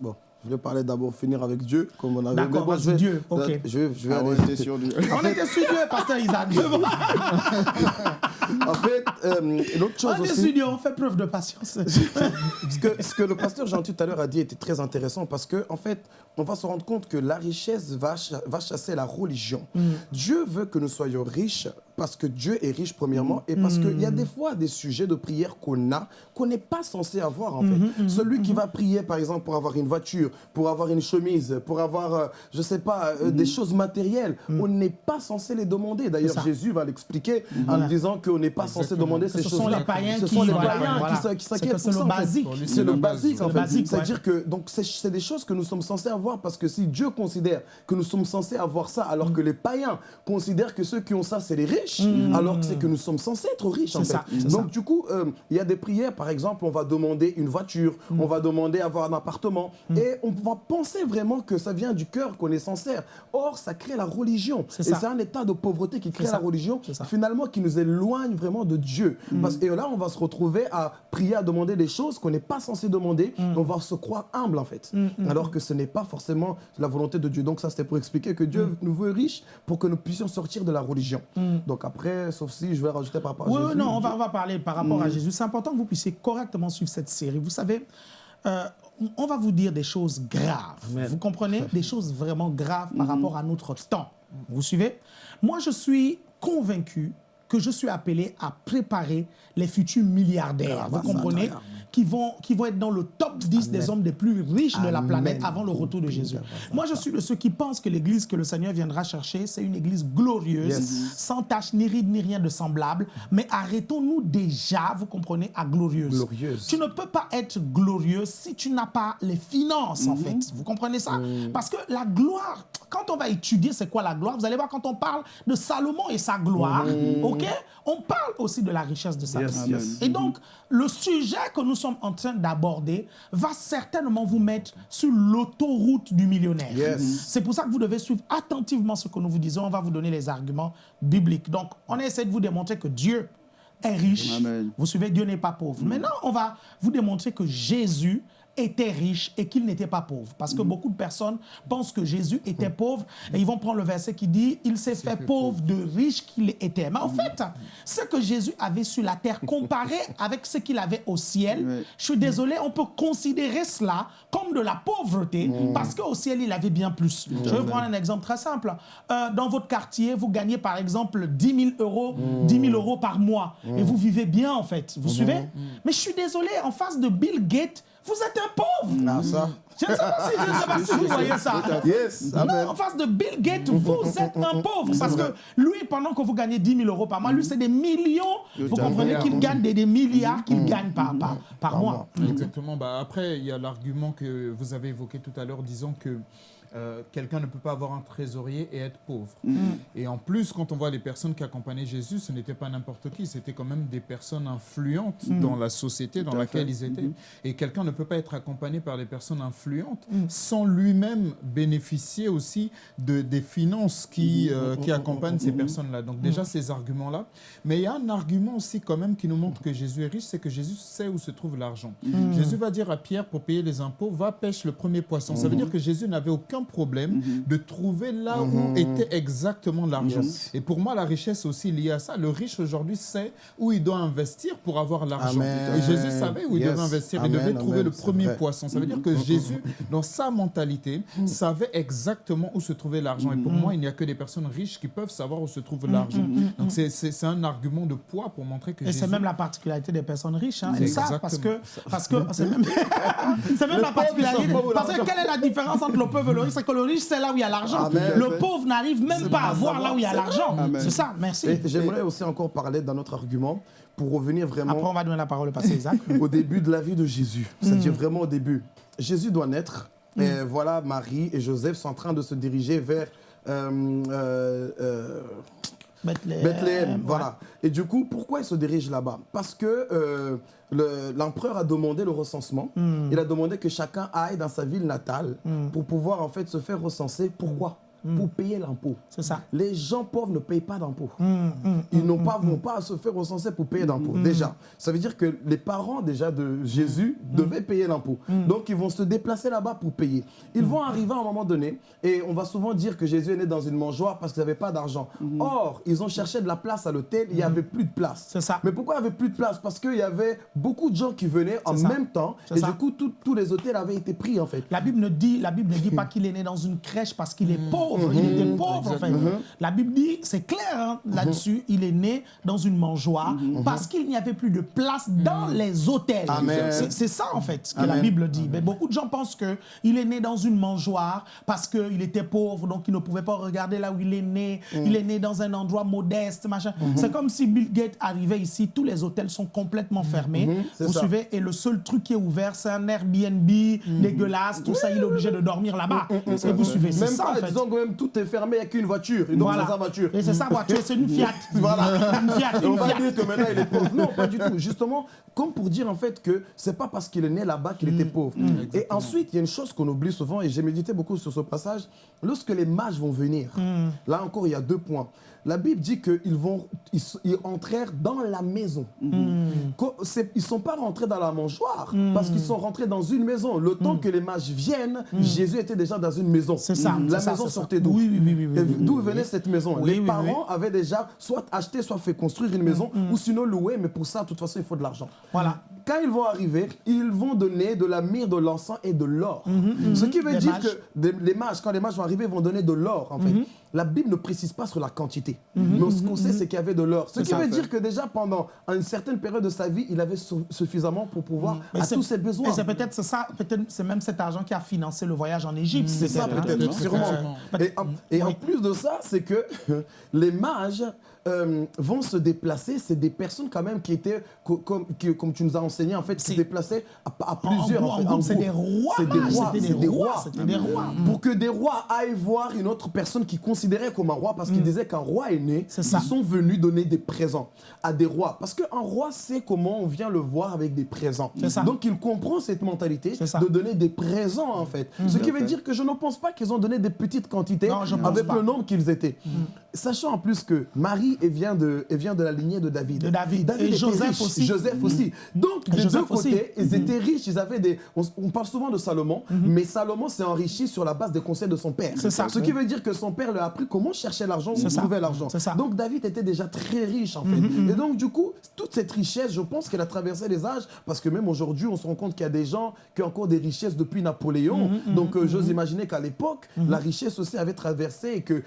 Bon. Je vais parler d'abord finir avec Dieu, comme on avait. D'accord, bon, Dieu, ok. Je vais, je vais ah sur Dieu. on était sur Dieu, pasteur Isaac. en fait, euh, l'autre chose on aussi... On est sur Dieu, on fait preuve de patience. ce, que, ce que le pasteur Jean tout à l'heure a dit était très intéressant parce que, en fait, on va se rendre compte que la richesse va, va chasser la religion. Mm. Dieu veut que nous soyons riches parce que Dieu est riche premièrement et parce qu'il y a des fois des sujets de prière qu'on a qu'on n'est pas censé avoir en fait. Mm-hmm, mm-hmm, Celui qui mm-hmm. va prier par exemple pour avoir une voiture, pour avoir une chemise, pour avoir, euh, je sais pas, euh, des choses matérielles, mm. on n'est pas censé les demander. D'ailleurs Jésus va l'expliquer en disant qu'on n'est pas censé demander ces choses-là. Ce sont les païens qui, s'inquiètent. C'est le basique. C'est le basique en fait. C'est-à-dire que c'est des choses que nous sommes censés avoir parce que si Dieu considère que nous sommes censés avoir ça alors que les païens considèrent que ceux qui ont ça c'est les riches, mm. alors que c'est que nous sommes censés être riches en fait. Ça, Donc du coup, euh, il y a des prières, par exemple, on va demander une voiture, mm. on va demander avoir un appartement mm. et on va penser vraiment que ça vient du cœur qu'on est sincère. Or, ça crée la religion. Et c'est un état de pauvreté qui crée la religion, finalement qui nous éloigne vraiment de Dieu. Parce, et là, on va se retrouver à prier, à demander des choses qu'on n'est pas censé demander. On va se croire humble en fait. Alors que ce n'est pas forcément la volonté de Dieu. Donc ça, c'était pour expliquer que Dieu nous veut riches pour que nous puissions sortir de la religion. Donc après, sauf si je vais rajouter par rapport à oui, Jésus. non, on va, on va parler par rapport à mm. Jésus. C'est important que vous puissiez correctement suivre cette série. Vous savez, euh, on va vous dire des choses graves. Vous comprenez? Des choses vraiment graves par mm. rapport à notre temps. Vous suivez? Moi, je suis convaincu que je suis appelé à préparer les futurs milliardaires. vous comprenez? Qui vont, qui vont être dans le top 10 des hommes les plus riches de la planète avant le retour de Jésus. Moi, je suis de ceux qui pensent que l'église que le Seigneur viendra chercher, c'est une église glorieuse, sans tache ni ride ni rien de semblable. Mais arrêtons-nous déjà, vous comprenez, à glorieuse. glorieuse. Tu ne peux pas être glorieuse si tu n'as pas les finances, en mhm. fait. Vous comprenez ça? Parce que la gloire, quand on va étudier c'est quoi la gloire, vous allez voir quand on parle de Salomon et sa gloire, mhm. ok? On parle aussi de la richesse de sa gloire. Et donc, le sujet que nous sommes en train d'aborder va certainement vous mettre sur l'autoroute du millionnaire. C'est pour ça que vous devez suivre attentivement ce que nous vous disons. On va vous donner les arguments bibliques. Donc, on essaie de vous démontrer que Dieu est riche. Vous suivez, Dieu n'est pas pauvre. Maintenant, on va vous démontrer que Jésus était riche et qu'il n'était pas pauvre. Parce que mm. beaucoup de personnes pensent que Jésus était pauvre et ils vont prendre le verset qui dit « Il s'est fait, pauvre de riche qu'il était ». Mais en mm. fait, ce que Jésus avait sur la terre comparé avec ce qu'il avait au ciel, je suis désolé, on peut considérer cela comme de la pauvreté parce qu'au ciel, il avait bien plus. Je vais prendre un exemple très simple. Euh, dans votre quartier, vous gagnez par exemple 10 000 euros, 10 000 euros par mois et vous vivez bien en fait. Vous suivez? Mais je suis désolé, en face de Bill Gates, vous êtes un pauvre. Non, ça. Je ne sais pas si, vous voyez ça. Yes, en face de Bill Gates, vous êtes un pauvre. Parce que lui, pendant que vous gagnez 10 000 euros par mois, lui, c'est des millions. Vous comprenez qu'il gagne des, milliards qu'il gagne par, par, mois. Exactement. Bah, après, il y a l'argument que vous avez évoqué tout à l'heure, disant que euh, quelqu'un ne peut pas avoir un trésorier et être pauvre. Mm. Et en plus, quand on voit les personnes qui accompagnaient Jésus, ce n'était pas n'importe qui, c'était quand même des personnes influentes mm. dans la société dans laquelle ils étaient. Mm-hmm. Et quelqu'un ne peut pas être accompagné par des personnes influentes mm. sans lui-même bénéficier aussi de, des finances qui, mm-hmm. euh, qui accompagnent ces personnes-là. Donc déjà, ces arguments-là. Mais il y a un argument aussi quand même qui nous montre que Jésus est riche, c'est que Jésus sait où se trouve l'argent. Jésus va dire à Pierre, pour payer les impôts, va pêche le premier poisson. Ça veut dire que Jésus n'avait aucun problème mhm. de trouver là où mhm. était exactement l'argent. Et pour moi, la richesse aussi liée à ça. Le riche aujourd'hui sait où il doit investir pour avoir l'argent. Et Jésus savait où il devait investir. Il devait trouver le premier poisson. Ça veut dire que mhm. Jésus, dans sa mentalité, savait exactement où se trouvait l'argent. Et pour moi, il n'y a que des personnes riches qui peuvent savoir où se trouve l'argent. Donc c'est un argument de poids pour montrer que Et c'est même la particularité des personnes riches. Hein. Et ça, parce que parce que c'est même, même la particularité. Parce que quelle est la différence entre le pauvre et le c'est que le riche, c'est là où il y a l'argent. Le pauvre n'arrive même pas à voir là où il y a l'argent. C'est ça, merci. J'aimerais aussi encore parler d'un autre argument pour revenir vraiment... Après, on va donner la parole au pasteur Isaac. au début de la vie de Jésus. C'est-à-dire hmm. vraiment au début. Jésus doit naître. Hmm. Et voilà, Marie et Joseph sont en train de se diriger vers... Euh, euh, euh, Bethléem. voilà. Et du coup, pourquoi ils se dirigent là-bas? Parce que l'empereur a demandé le recensement. Hmm. Il a demandé que chacun aille dans sa ville natale hmm. pour pouvoir en fait se faire recenser. Pourquoi? Mm. pour payer l'impôt. C'est ça. Les gens pauvres ne payent pas d'impôt. Mm, mm, Ils n'ont pas, vont pas se faire recenser pour payer d'impôt. Déjà, ça veut dire que les parents déjà de Jésus devaient payer l'impôt. Donc, ils vont se déplacer là-bas pour payer. Ils vont arriver à un moment donné et on va souvent dire que Jésus est né dans une mangeoire parce qu'ils n'avaient pas d'argent. Or, ils ont cherché de la place à l'hôtel, il n'y avait plus de place. C'est ça. Mais pourquoi il n'y avait plus de place? Parce qu'il y avait beaucoup de gens qui venaient en même temps et du coup, tous les hôtels avaient été pris en fait. La Bible ne dit, la Bible ne dit pas qu'il est né dans une crèche parce qu'il est pauvre il était mhm. pauvre en fait. La Bible dit, c'est clair hein, mhm. là-dessus, il est né dans une mangeoire mhm. parce qu'il n'y avait plus de place dans les hôtels. C'est ça en fait ce que la Bible dit. Mais beaucoup de gens pensent qu'il est né dans une mangeoire parce qu'il était pauvre, donc il ne pouvait pas regarder là où il est né. Il est né dans un endroit modeste, machin. C'est comme si Bill Gates arrivait ici, tous les hôtels sont complètement fermés. Vous suivez Et le seul truc qui est ouvert, c'est un Airbnb dégueulasse, tout ça, il est obligé de dormir là-bas. Est-ce que vous suivez? C'est ça en fait même tout est fermé, il n'y a qu'une voiture. Et donc, c'est sa voiture. Et c'est sa voiture, c'est une Fiat. voilà. Une Fiat. on va dire que maintenant, il est pauvre. Non, pas du tout. Justement, comme pour dire en fait que c'est pas parce qu'il est né là-bas qu'il était mm. pauvre. Mm. Et ensuite, il y a une chose qu'on oublie souvent, et j'ai médité beaucoup sur ce passage. Lorsque les mages vont venir, mm. là encore, il y a deux points. La Bible dit qu'ils vont, ils, entrèrent dans la maison. Mm. Ils ne sont pas rentrés dans la mangeoire mm. parce qu'ils sont rentrés dans une maison. Le temps mm. que les mages viennent, Jésus était déjà dans une maison. C'est ça. La maison sortait d'où Oui, oui, oui. D'où venait cette maison? Les parents avaient déjà soit acheté, soit fait construire une maison ou sinon loué. Mais pour ça, de toute façon, il faut de l'argent. Voilà. Quand ils vont arriver, ils vont donner de la myrrhe, de l'encens et de l'or. Mm-hmm, mm-hmm. Ce qui veut dire que les mages, quand les mages vont arriver, vont donner de l'or en fait. La Bible ne précise pas sur la quantité. Mhm. Mais ce qu'on sait, c'est qu'il y avait de l'or. Ce qui veut dire que déjà pendant une certaine période de sa vie, il avait suffisamment pour pouvoir mhm. à tous ses besoins. c'est peut-être ça, peut-être c'est même cet argent qui a financé le voyage en Égypte. C'est ça peut-être, sûrement. Et, en, plus de ça, c'est que les mages euh, vont se déplacer. C'est des personnes quand même qui étaient, comme, comme tu nous as enseigné, en fait, se déplaçaient à, plusieurs. En, c'est des rois. C'est des rois. Des rois. Des rois. Pour que des rois aillent voir une autre personne qui considérait comme un roi, parce qu'ils mm. disaient qu'un roi est né, ils sont venus donner des présents à des rois. Parce qu'un roi sait comment on vient le voir avec des présents. Donc il comprend cette mentalité de donner des présents, en fait. Mm. Ce qui veut dire que je ne pense pas qu'ils ont donné des petites quantités avec le nombre qu'ils étaient. Mm. Sachant en plus que Marie Et vient de, et vient de la lignée de David. De David. et Joseph aussi. Joseph aussi. Donc, des deux côtés, ils étaient riches. Ils avaient des. On, parle souvent de Salomon, mais Salomon s'est enrichi sur la base des conseils de son père. C'est ça. Ce qui veut dire que son père lui a appris comment chercher l'argent, où trouver l'argent. Donc, David était déjà très riche, en fait. Et donc, du coup, toute cette richesse, je pense qu'elle a traversé les âges, parce que même aujourd'hui, on se rend compte qu'il y a des gens qui ont encore des richesses depuis Napoléon. Donc, euh, j'ose imaginer qu'à l'époque, la richesse aussi avait traversé et que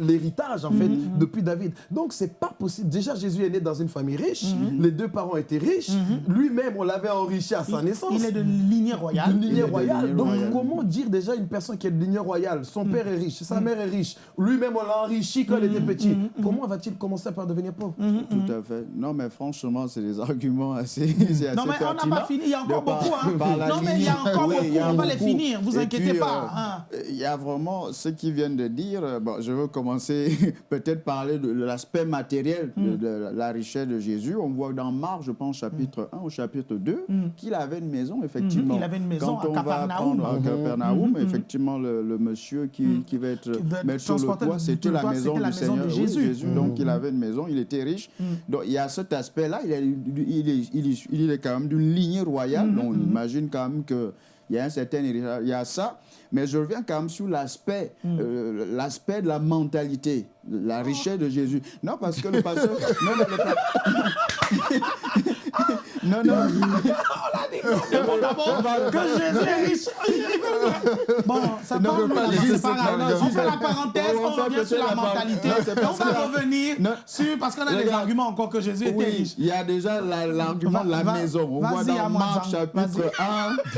l'héritage, en fait, depuis David. Donc, c'est pas possible. Déjà, Jésus est né dans une famille riche. Les deux parents étaient riches. Lui-même, on l'avait enrichi à sa naissance. Il est de lignée royale. De lignée royale. Donc, comment dire déjà une personne qui est de lignée royale? Son père est riche, sa mère est riche. Lui-même, on l'a enrichi quand il était petit. Comment va-t-il commencer par devenir pauvre? Tout à fait. Non, mais franchement, c'est des arguments assez, assez Non, mais on n'a pas fini. Il y a encore beaucoup. Hein. non, mais il y a encore beaucoup. on va les finir. Vous inquiétez pas. Hein. Il y a vraiment ce qu'ils viennent de dire. Bon, je veux commencer peut-être de l'aspect matériel de, la richesse de Jésus. On voit dans Marc, je pense, chapitre 1 au chapitre 2, qu'il avait une maison, effectivement. Il avait une maison Quand à on va prendre à Capernaum, effectivement, le, monsieur qui, qui va être mettre sur le toit, c'était la maison du Seigneur. De Jésus. Donc, il avait une maison, il était riche. Donc, il y a cet aspect-là. Il, il, est, il, est quand même d'une lignée royale. Donc, on imagine quand même qu'il y a un certain Il y a ça. Mais je reviens quand même sur l'aspect euh, l'aspect de la mentalité, la richesse de Jésus. Non, parce que le pasteur... non, non, le... Non, non. que Jésus est riche. Bon, ça parle, On fait la parenthèse, on revient sur la mentalité. On va revenir sur, parce qu'on a des arguments encore que Jésus était riche. Il y a déjà l'argument de la maison. On voit dans Marc chapitre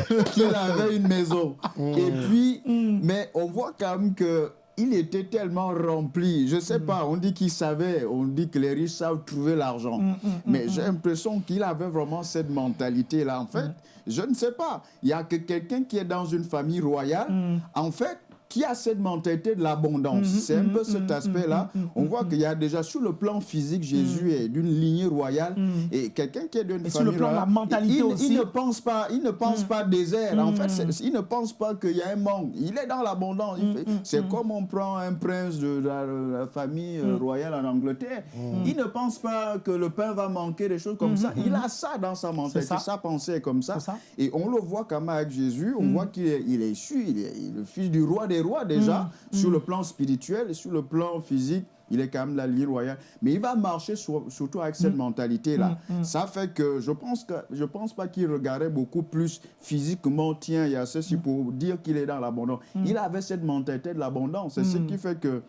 1 qu'il avait une maison. Et puis, mm. mais on voit quand même que il était tellement rempli. Je ne sais mm. pas, on dit qu'il savait, on dit que les riches savent trouver l'argent. Mm, mm, Mais j'ai l'impression qu'il avait vraiment cette mentalité-là. En fait, je ne sais pas. Il y a que quelqu'un qui est dans une famille royale. En fait, qui a cette mentalité de l'abondance. Mhm, c'est un peu cet mhm, aspect-là. On voit qu'il y a déjà sur le plan physique, Jésus est d'une lignée royale et quelqu'un qui est d'une famille sur le plan de la mentalité il, aussi. Il ne pense pas, il ne pense pas désert. En fait, il ne pense pas qu'il y a un manque. Il est dans l'abondance. C'est comme on prend un prince de la, famille euh, royale en Angleterre. Il ne pense pas que le pain va manquer, des choses comme ça. Il a ça dans sa mentalité, sa pensée est comme ça. Et on le voit quand même avec Jésus. On voit qu'il est, il est issu, il est le fils du roi des roi déjà, mm. sur le mm. plan spirituel et sur le plan physique. Il est quand même la ligne royale. Mais il va marcher surtout avec cette mm. mentalité-là. Ça fait que je pense que je pense pas qu'il regardait beaucoup plus physiquement. Tiens, il y a ceci pour dire qu'il est dans l'abondance. Il avait cette mentalité de l'abondance. C'est ce qui fait que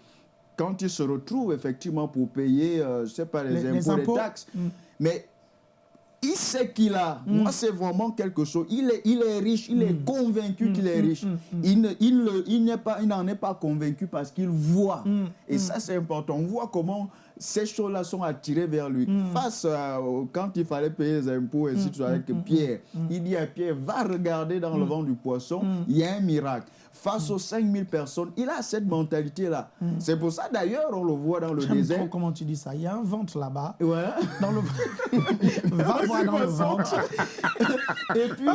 quand il se retrouve effectivement pour payer, euh, je sais pas, les, impôts, les taxes, mais il sait qu'il a. Mm. Moi, c'est vraiment quelque chose. Il est, il est riche, il est mm. convaincu qu'il est mm. riche. Il, ne, il, il n'en pas, est pas convaincu parce qu'il voit. Et ça, c'est important. On voit comment ces choses-là sont attirées vers lui. Face à, quand il fallait payer les impôts, et si tu avec Pierre, il dit à Pierre, va regarder dans le vent du poisson, il y a un miracle face aux 5000 personnes. Il a cette mentalité-là. Mm. C'est pour ça, d'ailleurs, on le voit dans le désert. Trop comment tu dis ça. Il y a un ventre là-bas. Ouais. Dans le... Va voir dans le ventre. Et puis,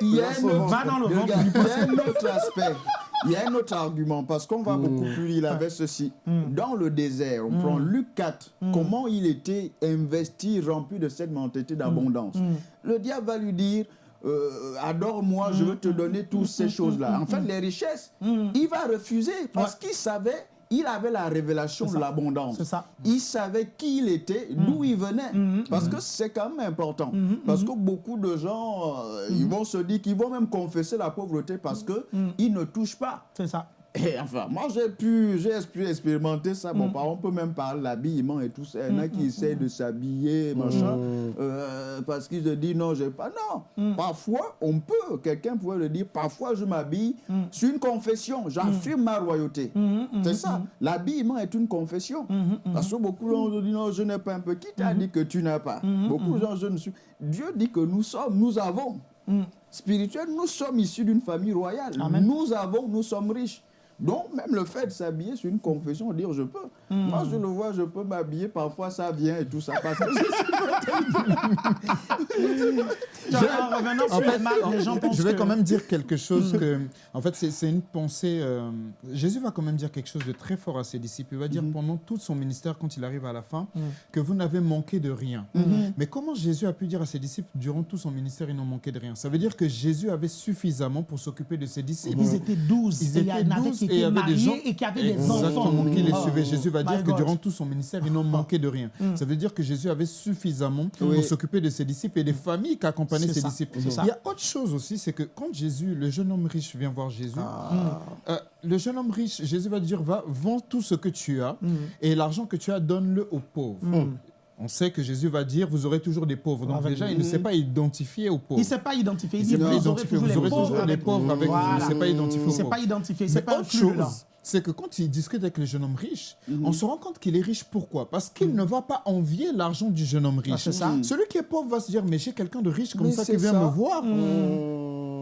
il y a, Va dans le ventre. Il y a un autre aspect. Il y a un autre argument, parce qu'on va beaucoup mm. plus, il avait ceci. Mm. Dans le désert, on prend Luc 4, comment il était investi, rempli de cette mentalité d'abondance. Le diable va lui dire, euh, adore-moi, je veux te donner toutes ces choses-là. En fait, les richesses, il va refuser parce qu'il savait il avait la révélation de l'abondance. Il savait qui il était, d'où il venait. Parce que c'est quand même important. Parce que beaucoup de gens, euh, ils vont se dire qu'ils vont même confesser la pauvreté parce qu'ils ne touchent pas. C'est ça. Et enfin, moi, j'ai pu, j'ai pu expérimenter ça. Bon, mm. on peut même parler de l'habillement et tout ça. Il y en a mm, qui mm, essayent de s'habiller, machin, euh, parce qu'ils se disent non, j'ai pas. Non, parfois, on peut, quelqu'un pourrait le dire, parfois, je m'habille. C'est une confession. J'affirme ma royauté. C'est ça. L'habillement est une confession. Parce que beaucoup de gens disent non, je n'ai pas un peu. Qui t'a dit que tu n'as pas? Beaucoup de gens, je ne suis. Dieu dit que nous sommes, nous avons. Spirituel, nous sommes issus d'une famille royale. Nous avons, nous sommes riches. Donc, même le fait de s'habiller sur une confession, dire je peux. Hmm. Moi, je le vois, je peux m'habiller, parfois ça vient et tout ça passe. je je vais quand même dire quelque chose que, en fait, c'est une pensée. Euh, Jésus va quand même dire quelque chose de très fort à ses disciples. Il va dire hmm. pendant tout son ministère, quand il arrive à la fin, hmm. que vous n'avez manqué de rien. Mais comment Jésus a pu dire à ses disciples, durant tout son ministère, ils n'ont manqué de rien? Ça veut dire que Jésus avait suffisamment pour s'occuper de ses disciples. Ils étaient douze. Ils étaient douze et il y avait des gens et qui avaient des enfants. qui les oh. suivaient. Jésus va dire que durant tout son ministère, ils n'ont manqué de rien. Mm. Ça veut dire que Jésus avait suffisamment pour s'occuper de ses disciples et des familles qui accompagnaient ses disciples. Il y a autre chose aussi, c'est que quand Jésus, le jeune homme riche, vient voir Jésus, ah. euh, le jeune homme riche, Jésus va dire, va, vends tout ce que tu as mm. et l'argent que tu as, donne-le aux pauvres. On sait que Jésus va dire, vous aurez toujours des pauvres. Donc déjà, il ne s'est pas identifié aux pauvres. Il ne s'est pas identifié. Il, dit, vous, aurez toujours, des pauvres avec vous. Il ne s'est pas identifié aux pauvres. Il ne s'est pas identifié. C'est pas autre chose c'est que quand il discute avec le jeune homme riche, mhm. on se rend compte qu'il est riche. Pourquoi? Parce qu'il mhm. ne va pas envier l'argent du jeune homme riche. Ah, mhm. Celui qui est pauvre va se dire, mais j'ai quelqu'un de riche comme ça qui vient me voir.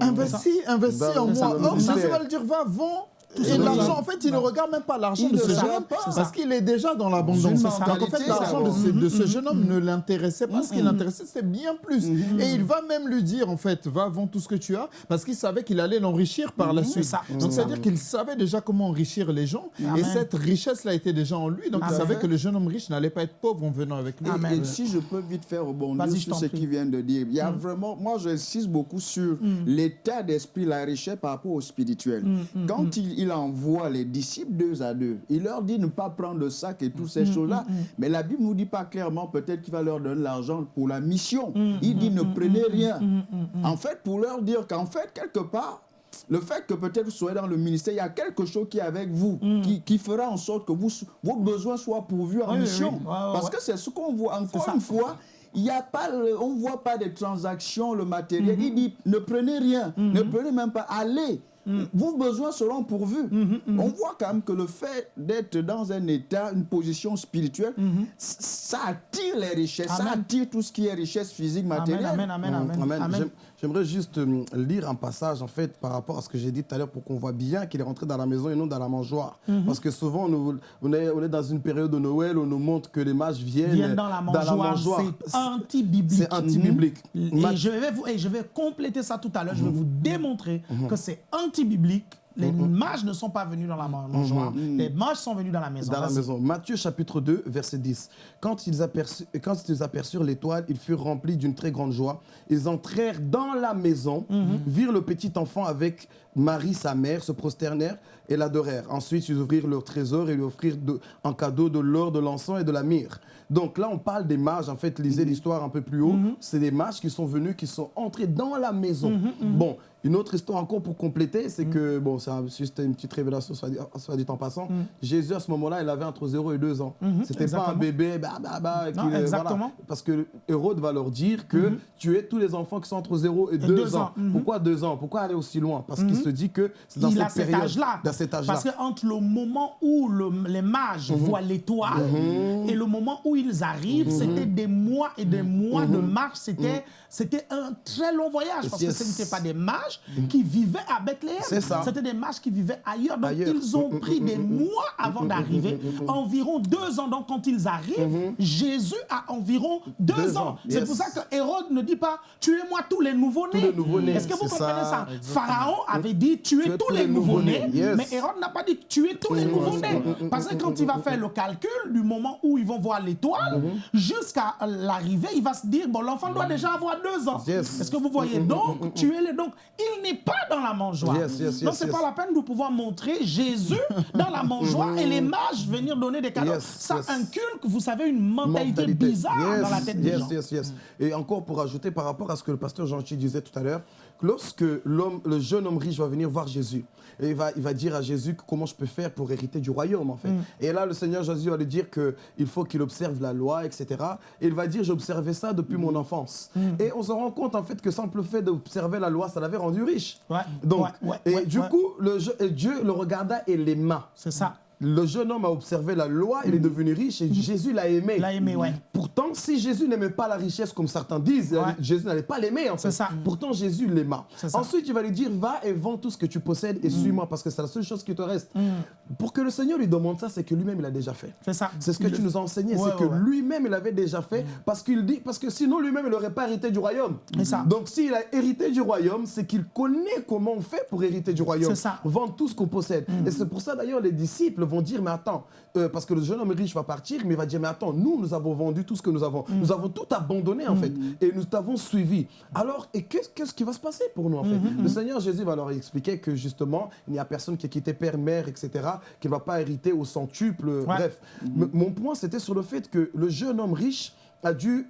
Investis, investis en moi. Or, Jésus va le dire, va, vends et l'argent, en fait, il ne regarde même pas l'argent de ce jeune homme parce qu'il est déjà dans l'abondance. Donc, en fait, l'argent de, ce jeune homme ne l'intéressait pas. Ce qui l'intéressait, c'était bien plus. Et il va même lui dire, en fait, va vendre tout ce que tu as parce qu'il savait qu'il allait l'enrichir par la suite. Donc, c'est-à-dire qu'il savait déjà comment enrichir les gens. Et cette richesse-là était déjà en lui. Donc, il savait que le jeune homme riche n'allait pas être pauvre en venant avec lui. Et si je peux vite faire rebondir sur ce qu'il vient de dire, il y a mm. vraiment, moi, j'insiste beaucoup sur mm. l'état d'esprit, la richesse par rapport au spirituel. Mm, Quand il il envoie les disciples deux à deux. Il leur dit ne pas prendre le sac et toutes ces mm, choses-là. Mm, mm. Mais la Bible ne nous dit pas clairement, peut-être qu'il va leur donner l'argent pour la mission. il dit ne prenez rien. En fait, pour leur dire qu'en fait, quelque part, le fait que peut-être vous soyez dans le ministère, il y a quelque chose qui est avec vous, qui, fera en sorte que vous, vos besoins soient pourvus en mission. Parce que c'est ce qu'on voit. Encore une fois, il y a pas, on ne voit pas des transactions, le matériel. Il dit, ne prenez rien, ne prenez même pas, allez. Mm. vos besoins seront pourvus. Mm-hmm, mm-hmm. On voit quand même que le fait d'être dans un état, une position spirituelle, mm-hmm. ça attire les richesses, ça attire tout ce qui est richesse physique, matérielle. Amen, amen, amen. amen. J'aimerais juste euh, lire un passage, en fait, par rapport à ce que j'ai dit tout à l'heure, pour qu'on voit bien qu'il est rentré dans la maison et non dans la mangeoire. Parce que souvent, on, est, on, est, dans une période de Noël où on nous montre que les mages viennent, dans la mangeoire. C'est anti-biblique. C'est anti-biblique. Et, je vais et je vais compléter ça tout à l'heure. Je vais vous démontrer que c'est anti-biblique les mages ne sont pas venus dans la mangeoire. Les mages sont venus dans la maison. Dans la maison. Matthieu chapitre 2, verset 10. Quand ils, quand ils aperçurent l'étoile, ils furent remplis d'une très grande joie. Ils entrèrent dans la maison, virent le petit enfant avec Marie, sa mère, se prosternèrent et l'adorèrent. Ensuite, ils ouvrirent leur trésor et lui offrirent en cadeau de l'or, de l'encens et de la myrrhe. Donc là, on parle des mages. En fait, lisez l'histoire un peu plus haut. C'est des mages qui sont venus, qui sont entrés dans la maison. Bon, une autre histoire encore pour compléter, c'est que, bon, c'est juste une petite révélation, soit dit, en passant. Mm. Jésus, à ce moment-là, il avait entre 0 et 2 ans. Mm-hmm. C'était pas un bébé, bah, bah, bah, exactement. parce que Hérode va leur dire que mm-hmm. tu es tous les enfants qui sont entre 0 et 2 ans. Mm-hmm. Pourquoi 2 ans? Pourquoi aller aussi loin? Parce qu'il se dit que c'est dans cette période. Âge-là. Dans cet âge-là. Parce qu'entre le moment où les mages voient l'étoile et le moment où ils arrivent, c'était des mois et des mois de marche. C'était un très long voyage parce que ce n'étaient pas des mages qui vivaient à Bethléem. C'était des mages qui vivaient ailleurs. Donc, ils ont pris des mois avant d'arriver, environ deux ans. Donc, quand ils arrivent, Jésus a environ deux, ans. C'est pour ça que Hérode ne dit pas tuez-moi tous les nouveaux-nés. Est-ce que vous comprenez ça, Pharaon avait dit tuez tous les nouveaux-nés, mais Hérode n'a pas dit tuez tous les nouveaux-nés. Parce que quand il va faire le calcul du moment où ils vont voir l'étoile, jusqu'à l'arrivée, il va se dire bon, l'enfant doit déjà avoir deux ans. Est-ce que vous voyez? Mm-hmm. Donc, mm-hmm. tuez-les. Donc, il n'est pas dans la mangeoire. donc, ce n'est pas la peine de pouvoir montrer Jésus dans la mangeoire et les mages venir donner des cadeaux. Ça inculque, vous savez, une mentalité, bizarre dans la tête des gens. Et encore pour ajouter par rapport à ce que le pasteur Jean-Chi disait tout à l'heure, lorsque le jeune homme riche va venir voir Jésus, et il va, il va dire à Jésus comment je peux faire pour hériter du royaume, en fait. Mm. Et là, le Seigneur Jésus va lui dire qu'il faut qu'il observe la loi, etc. Et il va dire, j'observais ça depuis mon enfance. Mm. Et on se rend compte, en fait, que simple fait d'observer la loi, ça l'avait rendu riche. Donc, et du coup, le, Dieu le regarda et l'aima. C'est ça. Le jeune homme a observé la loi, il est devenu riche et mm. Jésus l'a aimé. L'a aimé, ouais. Pourtant, si Jésus n'aimait pas la richesse comme certains disent, Jésus n'allait pas l'aimer en fait. Ça. Pourtant, Jésus l'aima. Ensuite, il va lui dire, va et vends tout ce que tu possèdes et mm. suis-moi parce que c'est la seule chose qui te reste. Pour que le Seigneur lui demande ça, c'est que lui-même, il a déjà fait. C'est ça. C'est ce que tu nous as enseigné, c'est que lui-même, il avait déjà fait parce qu'il dit, parce que sinon, lui-même, il n'aurait pas hérité du royaume. Ça. Donc, s'il a hérité du royaume, c'est qu'il connaît comment on fait pour hériter du royaume. Ça. Vendre tout ce qu'on possède. Et c'est pour ça, d'ailleurs, les disciples vont dire, mais attends, euh, parce que le jeune homme riche va partir, mais il va dire, mais attends, nous, nous avons vendu tout ce que nous avons. Mm. Nous avons tout abandonné, en mm. fait, et nous t'avons suivi. Alors, et qu'est-ce qui va se passer pour nous, en fait? Mm, Le Seigneur Jésus va leur expliquer que, justement, il n'y a personne qui a quitté père, mère, etc., qui ne va pas hériter au centuple, bref. Mon point, c'était sur le fait que le jeune homme riche, Dieu,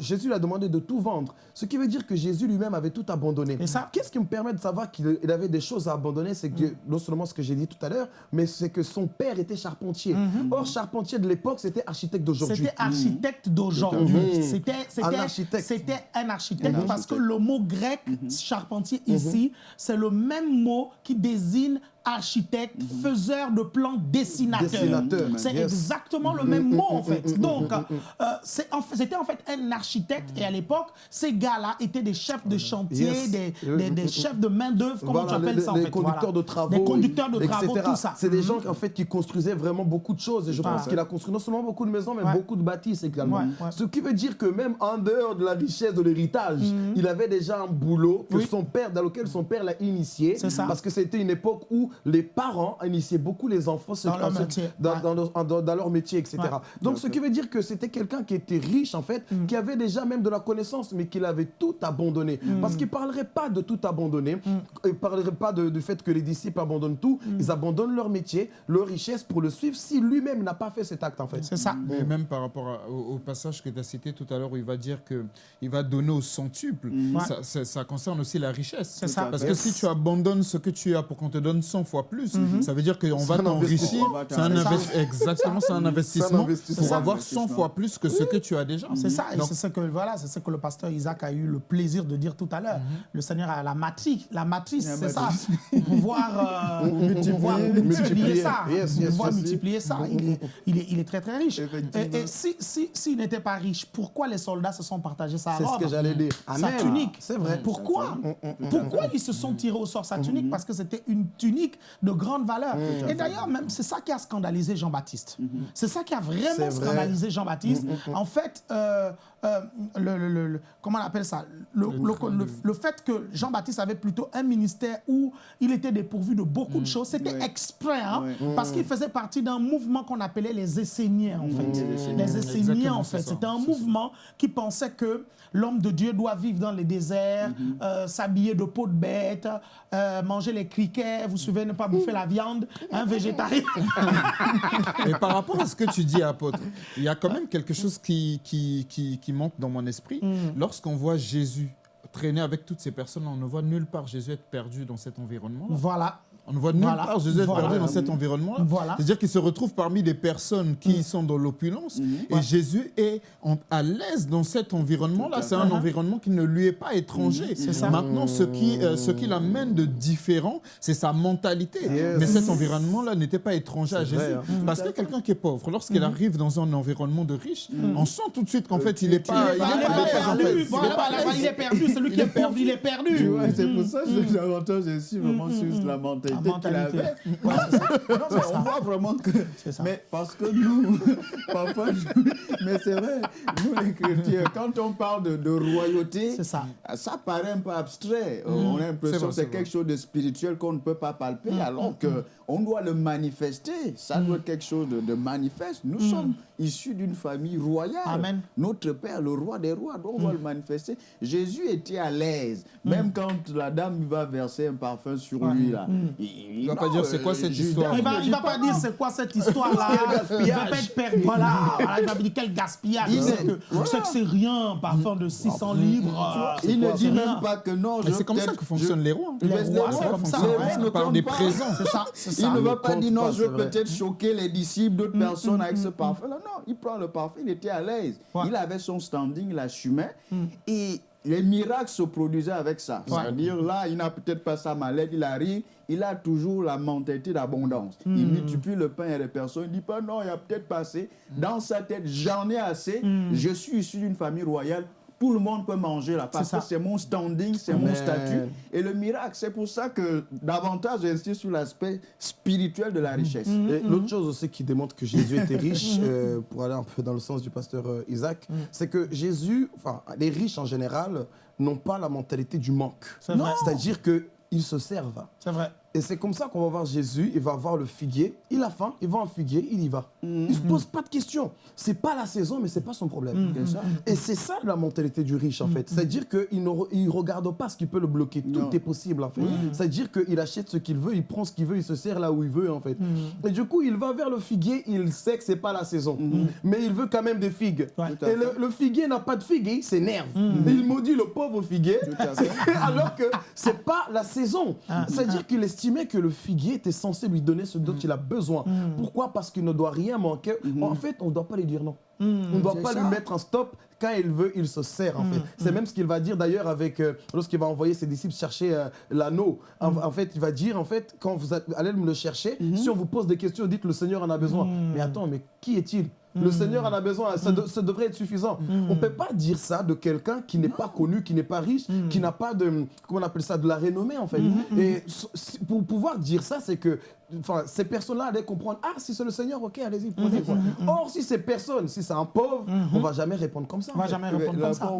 Jésus lui a demandé de tout vendre. Ce qui veut dire que Jésus lui-même avait tout abandonné. Et ça, qu'est-ce qui me permet de savoir qu'il avait des choses à abandonner? C'est que, mm. non seulement ce que j'ai dit tout à l'heure, mais c'est que son père était charpentier. Mm-hmm. Or, charpentier de l'époque, c'était architecte d'aujourd'hui. C'était architecte d'aujourd'hui. Mm-hmm. C'était un architecte. C'était un architecte parce que le mot grec, mm-hmm. charpentier ici, c'est le même mot qui désigne architecte, mhm. faiseur de plans, dessinateur. C'est exactement le même mot en fait. Donc, euh, c'était en fait un architecte et à l'époque, ces gars-là étaient des chefs de chantier, des, des, chefs de main-d'œuvre, comment tu appelles ça en fait Des conducteurs de travaux. Des conducteurs de travaux, tout ça. C'est des gens en fait qui construisaient vraiment beaucoup de choses et je pense qu'il a construit non seulement beaucoup de maisons, mais beaucoup de bâtisses également. Ce qui veut dire que même en dehors de la richesse de l'héritage, mhm. il avait déjà un boulot que son père, dans lequel son père l'a initié. Parce que c'était une époque où les parents initiaient beaucoup les enfants dans, leur, métier. Dans, leur métier, etc. Donc, ce qui veut dire que c'était quelqu'un qui était riche, en fait, mm. qui avait déjà même de la connaissance, mais qui avait tout abandonné. Mm. Parce qu'il ne parlerait pas de tout abandonner. Mm. Il ne parlerait pas du fait que les disciples abandonnent tout. Ils abandonnent leur métier, leur richesse pour le suivre si lui-même n'a pas fait cet acte, en fait. C'est ça. Mais même par rapport au, passage que tu as cité tout à l'heure où il va dire qu'il va donner au centuple, ça, ça, concerne aussi la richesse. C'est ça. Parce que si tu abandonnes ce que tu as pour qu'on te donne 100 fois plus. Mhm. Ça veut dire qu'on va t'enrichir. C'est un Exactement, c'est un investissement pour avoir 100 fois plus que ce que tu as déjà. C'est ça. c'est ce que voilà, c'est ce que le pasteur Isaac a eu le plaisir de dire tout à l'heure. Mhm. Le Seigneur a la matrice, la matrice, c'est ça, pour pouvoir, euh, multiplier, ça, pouvoir multiplier ça. Il est, il est, il est très très riche. Et, si s'il si, n'était pas riche, pourquoi les soldats se sont partagés sa robe C'est ce que j'allais dire. Sa tunique. C'est vrai. Pourquoi? Pourquoi ils se sont tirés au sort? Sa tunique Parce que c'était une tunique de grande valeur. Mmh. Et d'ailleurs, même c'est ça qui a scandalisé Jean-Baptiste. Mmh. C'est ça qui a vraiment scandalisé Jean-Baptiste. Mmh, en fait, euh, euh, le, comment on appelle ça? Le, le, fait que Jean-Baptiste avait plutôt un ministère où il était dépourvu de beaucoup de choses, c'était exprès, hein, parce qu'il faisait partie d'un mouvement qu'on appelait les Esséniens, en fait. Les Esséniens, en fait, c'était un mouvement qui pensait que l'homme de Dieu doit vivre dans les déserts, euh, s'habiller de peau de bête, manger les criquets, vous suivez, ne pas bouffer la viande, un végétarien. Et par rapport à ce que tu dis, apôtre, il y a quand même quelque chose qui, qui, qui, qui manque dans mon esprit. Mm. Lorsqu'on voit Jésus traîner avec toutes ces personnes, on ne voit nulle part Jésus être perdu dans cet environnement. Voilà. On ne voit nulle part Jésus être perdu dans cet environnement. Voilà. C'est-à-dire qu'il se retrouve parmi des personnes qui mm. sont dans l'opulence mm. et Jésus est à l'aise dans cet environnement-là. C'est un environnement qui ne lui est pas étranger. Ça. Maintenant, ce qui, euh, ce qui l'amène de différent, c'est sa mentalité. Mais cet environnement-là n'était pas étranger à Jésus. Hein. Parce que quelqu'un qui est pauvre, lorsqu'il arrive dans un environnement de riche, on sent tout de suite qu'en fait, il n'est pas, il est pas, il est perdu. Celui qui est pauvre, il est perdu. C'est pour ça que l'avantage ici vraiment sur la mentalité mentalité. on voit vraiment que. Mais parce que nous, parfois, mais c'est vrai, nous les chrétiens, quand on parle de, royauté, ça. ça paraît un peu abstrait. Mm. On a l'impression que c'est quelque chose de spirituel qu'on ne peut pas palper, mm. alors mm. Qu'on doit le manifester. Ça doit être quelque chose de, manifeste. Nous sommes issus d'une famille royale. Amen. Notre Père, le roi des rois, donc on va le manifester. Jésus était à l'aise, même quand la dame va verser un parfum sur lui. Là, il ne va pas dire c'est quoi cette histoire? Il ne va, pas dire c'est quoi cette histoire-là? il va pas être perdu. Voilà. Il va dire quel gaspillage. Je sais que, c'est rien, parfum de 600 livres. Il ne dit même pas que non. C'est comme ça que fonctionnent les rois. Les rois, c'est comme ça. On parle des présents. Il ne va pas dire non, je veux peut-être choquer les disciples d'autres mm, personnes mm, avec ce mm, parfum. Non, il prend le parfum, il était à l'aise. Il avait son standing, il assumait. Et les miracles se produisaient avec ça. C'est-à-dire, là, il n'a peut-être pas sa mallette, il arrive, il a toujours la mentalité d'abondance. Il multiplie le pain et les personnes. Il dit pas, non, il y a peut-être pas assez. Dans sa tête, j'en ai assez. Je suis issu d'une famille royale tout le monde peut manger là parce que c'est mon standing, c'est mon statut. Et le miracle, c'est pour ça que davantage j'insiste sur l'aspect spirituel de la richesse. Mm-hmm. L'autre chose aussi qui démontre que Jésus était riche, euh, pour aller un peu dans le sens du pasteur euh, Isaac, mm. c'est que Jésus, enfin les riches en général, n'ont pas la mentalité du manque. C'est-à-dire qu'ils se servent. C'est vrai. Et c'est comme ça qu'on va voir Jésus, il va voir le figuier, il a faim, il va en figuier, il y va. Il ne se pose pas de questions. C'est pas la saison, mais c'est pas son problème. Et c'est ça la mentalité du riche, en fait. C'est-à-dire qu'il ne regarde pas ce qui peut le bloquer. Tout est possible, en fait. C'est-à-dire qu'il achète ce qu'il veut, il prend ce qu'il veut, il se sert là où il veut, en fait. Et du coup, il va vers le figuier, il sait que c'est pas la saison. Mais il veut quand même des figues. Et le, figuier n'a pas de figues, il s'énerve. Il maudit le pauvre figuier, alors que c'est pas la saison. Ah. C'est-à-dire qu'il estime que le figuier était censé lui donner ce dont mm. il a besoin. Mm. Pourquoi? Parce qu'il ne doit rien manquer. Mm-hmm. En fait, on ne doit pas lui dire non. Mm. On ne doit pas lui mettre un stop. Quand il veut, il se sert, en fait. C'est même ce qu'il va dire, d'ailleurs, avec euh, lorsqu'il va envoyer ses disciples chercher euh, l'anneau. En, fait, il va dire, en fait, quand vous allez me le chercher, mm-hmm. si on vous pose des questions, dites le Seigneur en a besoin. Mais attends, mais qui est-il? Le Seigneur en a besoin, ça, devrait être suffisant. On ne peut pas dire ça de quelqu'un qui n'est pas connu, qui n'est pas riche, qui n'a pas de, comment on appelle ça, de la renommée en fait. Et pour pouvoir dire ça, c'est que enfin, ces personnes-là allaient comprendre, ah, si c'est le Seigneur, ok, allez-y, prenez quoi. Or, si ces personnes, si c'est un pauvre, on va jamais répondre comme ça. On va jamais répondre comme ça.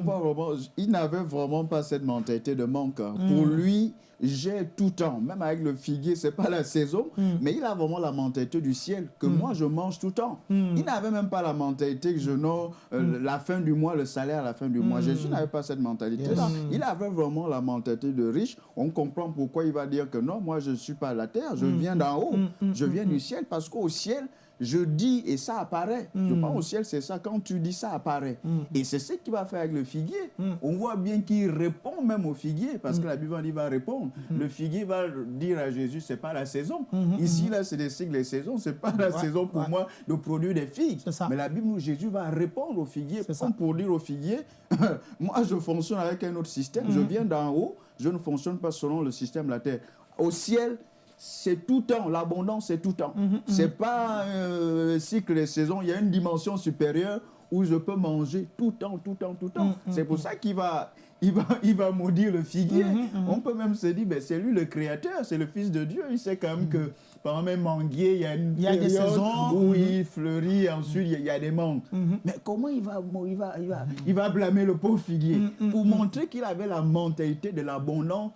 il n'avait vraiment pas cette mentalité de manque. Hein. Pour lui, j'ai tout le temps, même avec le figuier, c'est pas la saison, mm. mais il a vraiment la mentalité du ciel, que mm. moi je mange tout le temps. Mm. Il n'avais même pas la mentalité que je n'ai euh, la fin du mois, le salaire à la fin du mois. Jésus n'avait pas cette mentalité-là. Il avait vraiment la mentalité de riche. On comprend pourquoi il va dire que non, moi je ne suis pas à la terre, je viens d'en haut, je viens du ciel, parce qu'au ciel, je dis et ça apparaît. Je pense au ciel, c'est ça. Quand tu dis, ça apparaît. Et c'est ce qu'il va faire avec le figuier. On voit bien qu'il répond même au figuier, parce que la Bible dit va répondre. Le figuier va dire à Jésus, c'est pas la saison. Ici, là, c'est des cycles des saisons. C'est pas la saison pour moi de produire des figues. Mais la Bible, Jésus va répondre au figuier. Comme pour dire au figuier, moi, je fonctionne avec un autre système. Je viens d'en haut. Je ne fonctionne pas selon le système de la terre. Au ciel, c'est tout temps. L'abondance, c'est tout temps. Mhm, mhm. C'est pas un euh, cycle des saisons. Il y a une dimension supérieure où je peux manger tout temps, tout temps, tout temps. Mhm, c'est pour ça qu'il va, il va, il va maudire le figuier. On peut même se dire, ben, c'est lui le créateur, c'est le Fils de Dieu. Il sait quand même que par un manguier, il y a une il y a des saisons où il fleurit, ensuite il y a des mangues. Mais comment il va, il va, il va, il va blâmer le pauvre figuier? Pour montrer qu'il avait la mentalité de l'abondance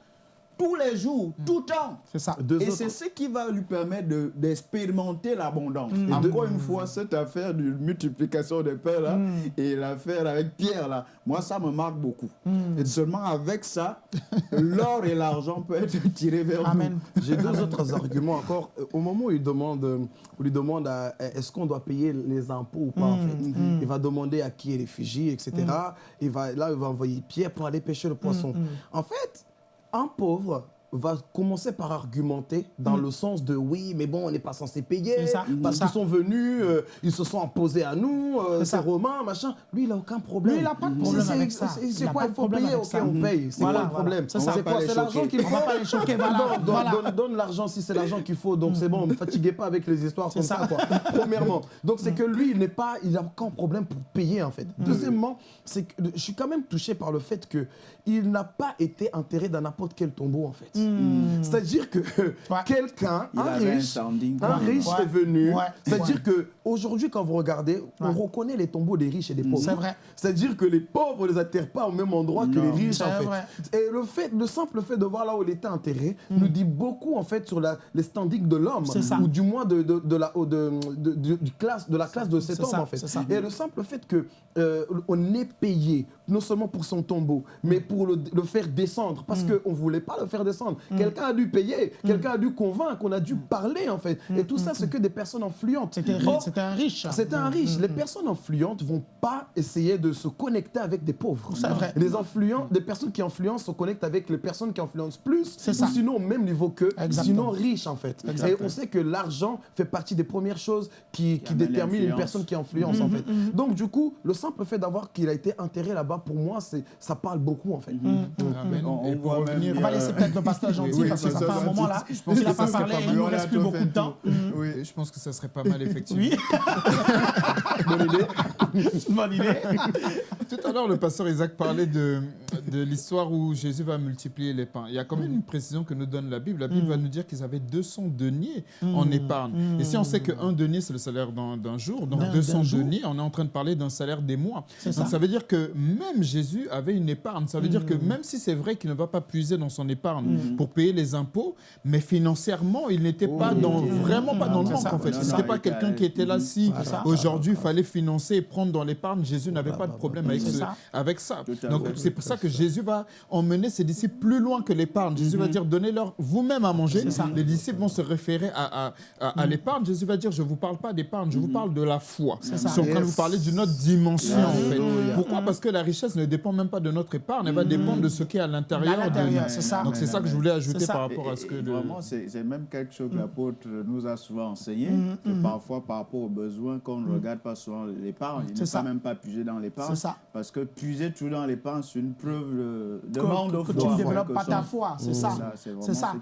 tous les jours, mm. tout le temps. C'est ça. et c'est ce qui va lui permettre d'expérimenter l'abondance. Mm. Encore une fois, cette affaire de multiplication des pains là, mm. et l'affaire avec Pierre là, moi ça me marque beaucoup. Et seulement avec ça, l'or et l'argent peuvent être tirés vers Amen. nous. J'ai deux autres arguments encore. Au moment où il demande, où lui demande est-ce qu'on doit payer les impôts ou pas en fait, il va demander à qui est réfugié, etc. Il va, là, il va envoyer Pierre pour aller pêcher le poisson. En fait, un pauvre va commencer par argumenter dans mm. le sens de oui, mais bon, on n'est pas censé payer parce qu'ils sont venus, euh, ils se sont imposés à nous, euh, c'est romain, machin. Lui, il n'a aucun problème. Lui, il n'a pas de problème avec ça. C'est quoi, il faut payer, ok, on paye. C'est quoi le problème? C'est quoi? C'est l'argent qu'il faut. pas les choquer, Donne l'argent si c'est l'argent qu'il faut. Donc c'est bon, ne fatiguez pas avec les histoires comme ça, quoi. Premièrement. Donc c'est que lui, il n'est pas, il n'a aucun problème pour payer, en fait. Mm. Deuxièmement, c'est que je suis quand même touché par le fait qu'il n'a pas été enterré dans n'importe quel tombeau, en fait. Hmm. C'est-à-dire que quelqu'un, un riche, un riche est venu. C'est-à-dire que aujourd'hui, quand vous regardez, on reconnaît les tombeaux des riches et des pauvres. C'est vrai. C'est-à-dire que les pauvres ne les atterrent pas au même endroit que les riches, en fait. Et le fait, le simple fait de voir là où il était enterré hmm. nous dit beaucoup, en fait, sur la, les standings de l'homme, ou du moins de, de, de la, de, de, classe, de la classe de cet homme, en fait. Et le simple fait que euh, on est payé, non seulement pour son tombeau, mais pour le, le faire descendre, parce qu'on ne voulait pas le faire descendre. Mm. quelqu'un a dû payer, mm. quelqu'un a dû convaincre, on a dû parler en fait. Et tout ça, c'est que des personnes influentes. C'était un riche. C'était un riche. Les personnes influentes vont pas essayer de se connecter avec des pauvres. C'est vrai. Les influents, des personnes qui influencent se connectent avec les personnes qui influencent plus, ou sinon au même niveau qu'eux, sinon riches en fait. Et on sait que l'argent fait partie des premières choses qui, qui déterminent une personne qui influence en fait. Donc du coup, le simple fait d'avoir qu'il a été enterré là-bas, pour moi, ça parle beaucoup en fait. On, va laisser peut-être le pasteur gentil parce que ça, fait un moment là. Il n'a pas parlé il ne reste plus beaucoup de temps. Oui, je pense que ça serait pas mal effectivement. Oui. Bonne idée. Bonne idée. Tout à l'heure, le pasteur Isaac parlait de, de l'histoire où Jésus va multiplier les pains. Il y a quand même une précision que nous donne la Bible. La Bible va nous dire qu'ils avaient 200 deniers en épargne. Et si on sait qu'un denier, c'est le salaire d'un jour, donc 200 deniers, on est en train de parler d'un salaire des mois. Donc ça. veut dire que même Jésus avait une épargne. Ça veut dire que même si c'est vrai qu'il ne va pas puiser dans son épargne pour payer les impôts, mais financièrement, il n'était pas dans, vraiment pas dans le manque en fait. Ce n'était pas quelqu'un qui était là si aujourd'hui il fallait financer et prendre dans l'épargne. Jésus n'avait pas de problème avec, avec ça. Donc c'est pour ça que Jésus va emmener ses disciples plus loin que l'épargne. Jésus va dire donnez-leur vous-même à manger. Les disciples vont se référer à, à, l'épargne. Jésus va dire je ne vous parle pas d'épargne, je vous parle de la foi. Je suis en train de vous parler d'une autre dimension en fait. Pourquoi? Parce que la richesse ne dépend même pas de notre épargne, elle va dépendre de ce qui est à l'intérieur de nous. Donc c'est ça que je voulais ajouter par rapport à ce que... Vraiment, c'est même quelque chose que l'apôtre nous a souvent enseigné, parfois par rapport aux besoins qu'on ne regarde pas souvent l'épargne, il ne faut même pas puiser dans l'épargne. Parce que puiser tout dans l'épargne, c'est une preuve de manque de foi. Que tu ne développes pas ta foi, c'est ça. C'est ça.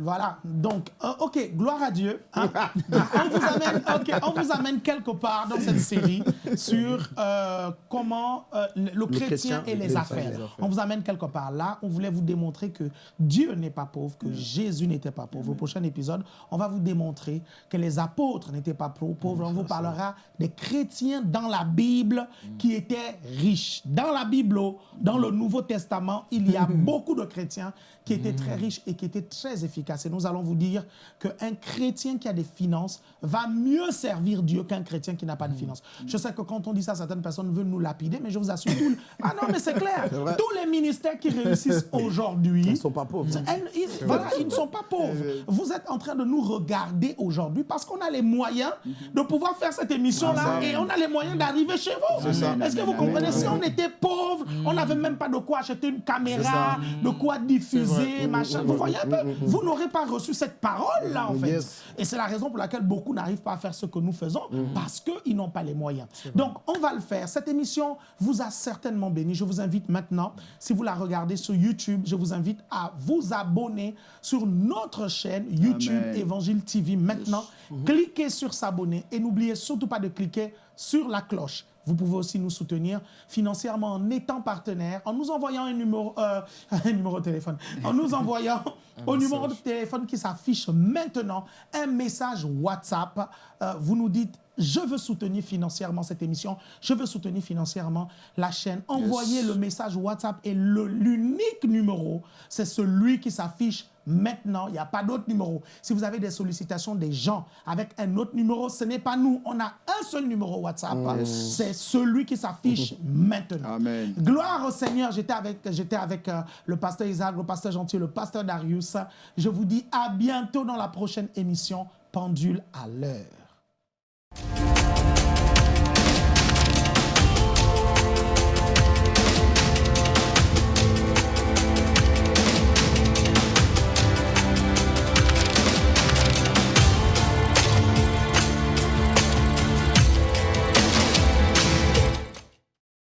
voilà. Donc, euh, ok, gloire à Dieu. Hein. on, vous amène, on vous amène quelque part dans cette série sur euh, comment euh, le, chrétien, et les, affaires. On vous amène quelque part là. On voulait vous démontrer que Dieu n'est pas pauvre, que Jésus n'était pas pauvre. Au prochain épisode, on va vous démontrer que les apôtres n'étaient pas pauvres. On vous parlera des chrétiens dans la Bible qui étaient riches. Dans la Bible, dans le Nouveau Testament, il y a beaucoup de chrétiens qui étaient très riches et qui étaient très efficaces. Et nous allons vous dire qu'un chrétien qui a des finances va mieux servir Dieu qu'un chrétien qui n'a pas de finances. Je sais que quand on dit ça, certaines personnes veulent nous lapider, mais je vous assure, tout ah non, mais c'est clair, tous les ministères qui réussissent aujourd'hui, ils ne sont pas pauvres. Ils, voilà, ils ne sont pas pauvres. Vous êtes en train de nous regarder aujourd'hui parce qu'on a les moyens de pouvoir faire cette émission-là et on a les moyens d'arriver chez vous. Est-ce que vous comprenez? Si on était pauvre, on n'avait même pas de quoi acheter une caméra, de quoi diffuser, machin. Vous voyez un peu Vous n'aurez pas reçu cette parole-là, en fait. Et c'est la raison pour laquelle beaucoup n'arrivent pas à faire ce que nous faisons, parce qu'ils n'ont pas les moyens. Donc, on va le faire. Cette émission vous a certainement béni. Je vous invite maintenant, si vous la regardez sur YouTube, je vous invite à vous abonner sur notre chaîne YouTube Évangile TV maintenant. Mm-hmm. Cliquez sur s'abonner et n'oubliez surtout pas de cliquer sur la cloche. Vous pouvez aussi nous soutenir financièrement en étant partenaire, en nous envoyant un numéro, euh, un numéro de téléphone, en nous envoyant au numéro de téléphone qui s'affiche maintenant un message WhatsApp. Euh, vous nous dites je veux soutenir financièrement cette émission, je veux soutenir financièrement la chaîne. Envoyez le message WhatsApp et l'unique numéro, c'est celui qui s'affiche maintenant. Il n'y a pas d'autre numéro. Si vous avez des sollicitations des gens avec un autre numéro, ce n'est pas nous. On a un seul numéro WhatsApp. C'est celui qui s'affiche maintenant. Amen. Gloire au Seigneur. J'étais avec, avec euh, le pasteur Isaac, le pasteur Gentil, le pasteur Darius. Je vous dis à bientôt dans la prochaine émission Pendule à l'heure.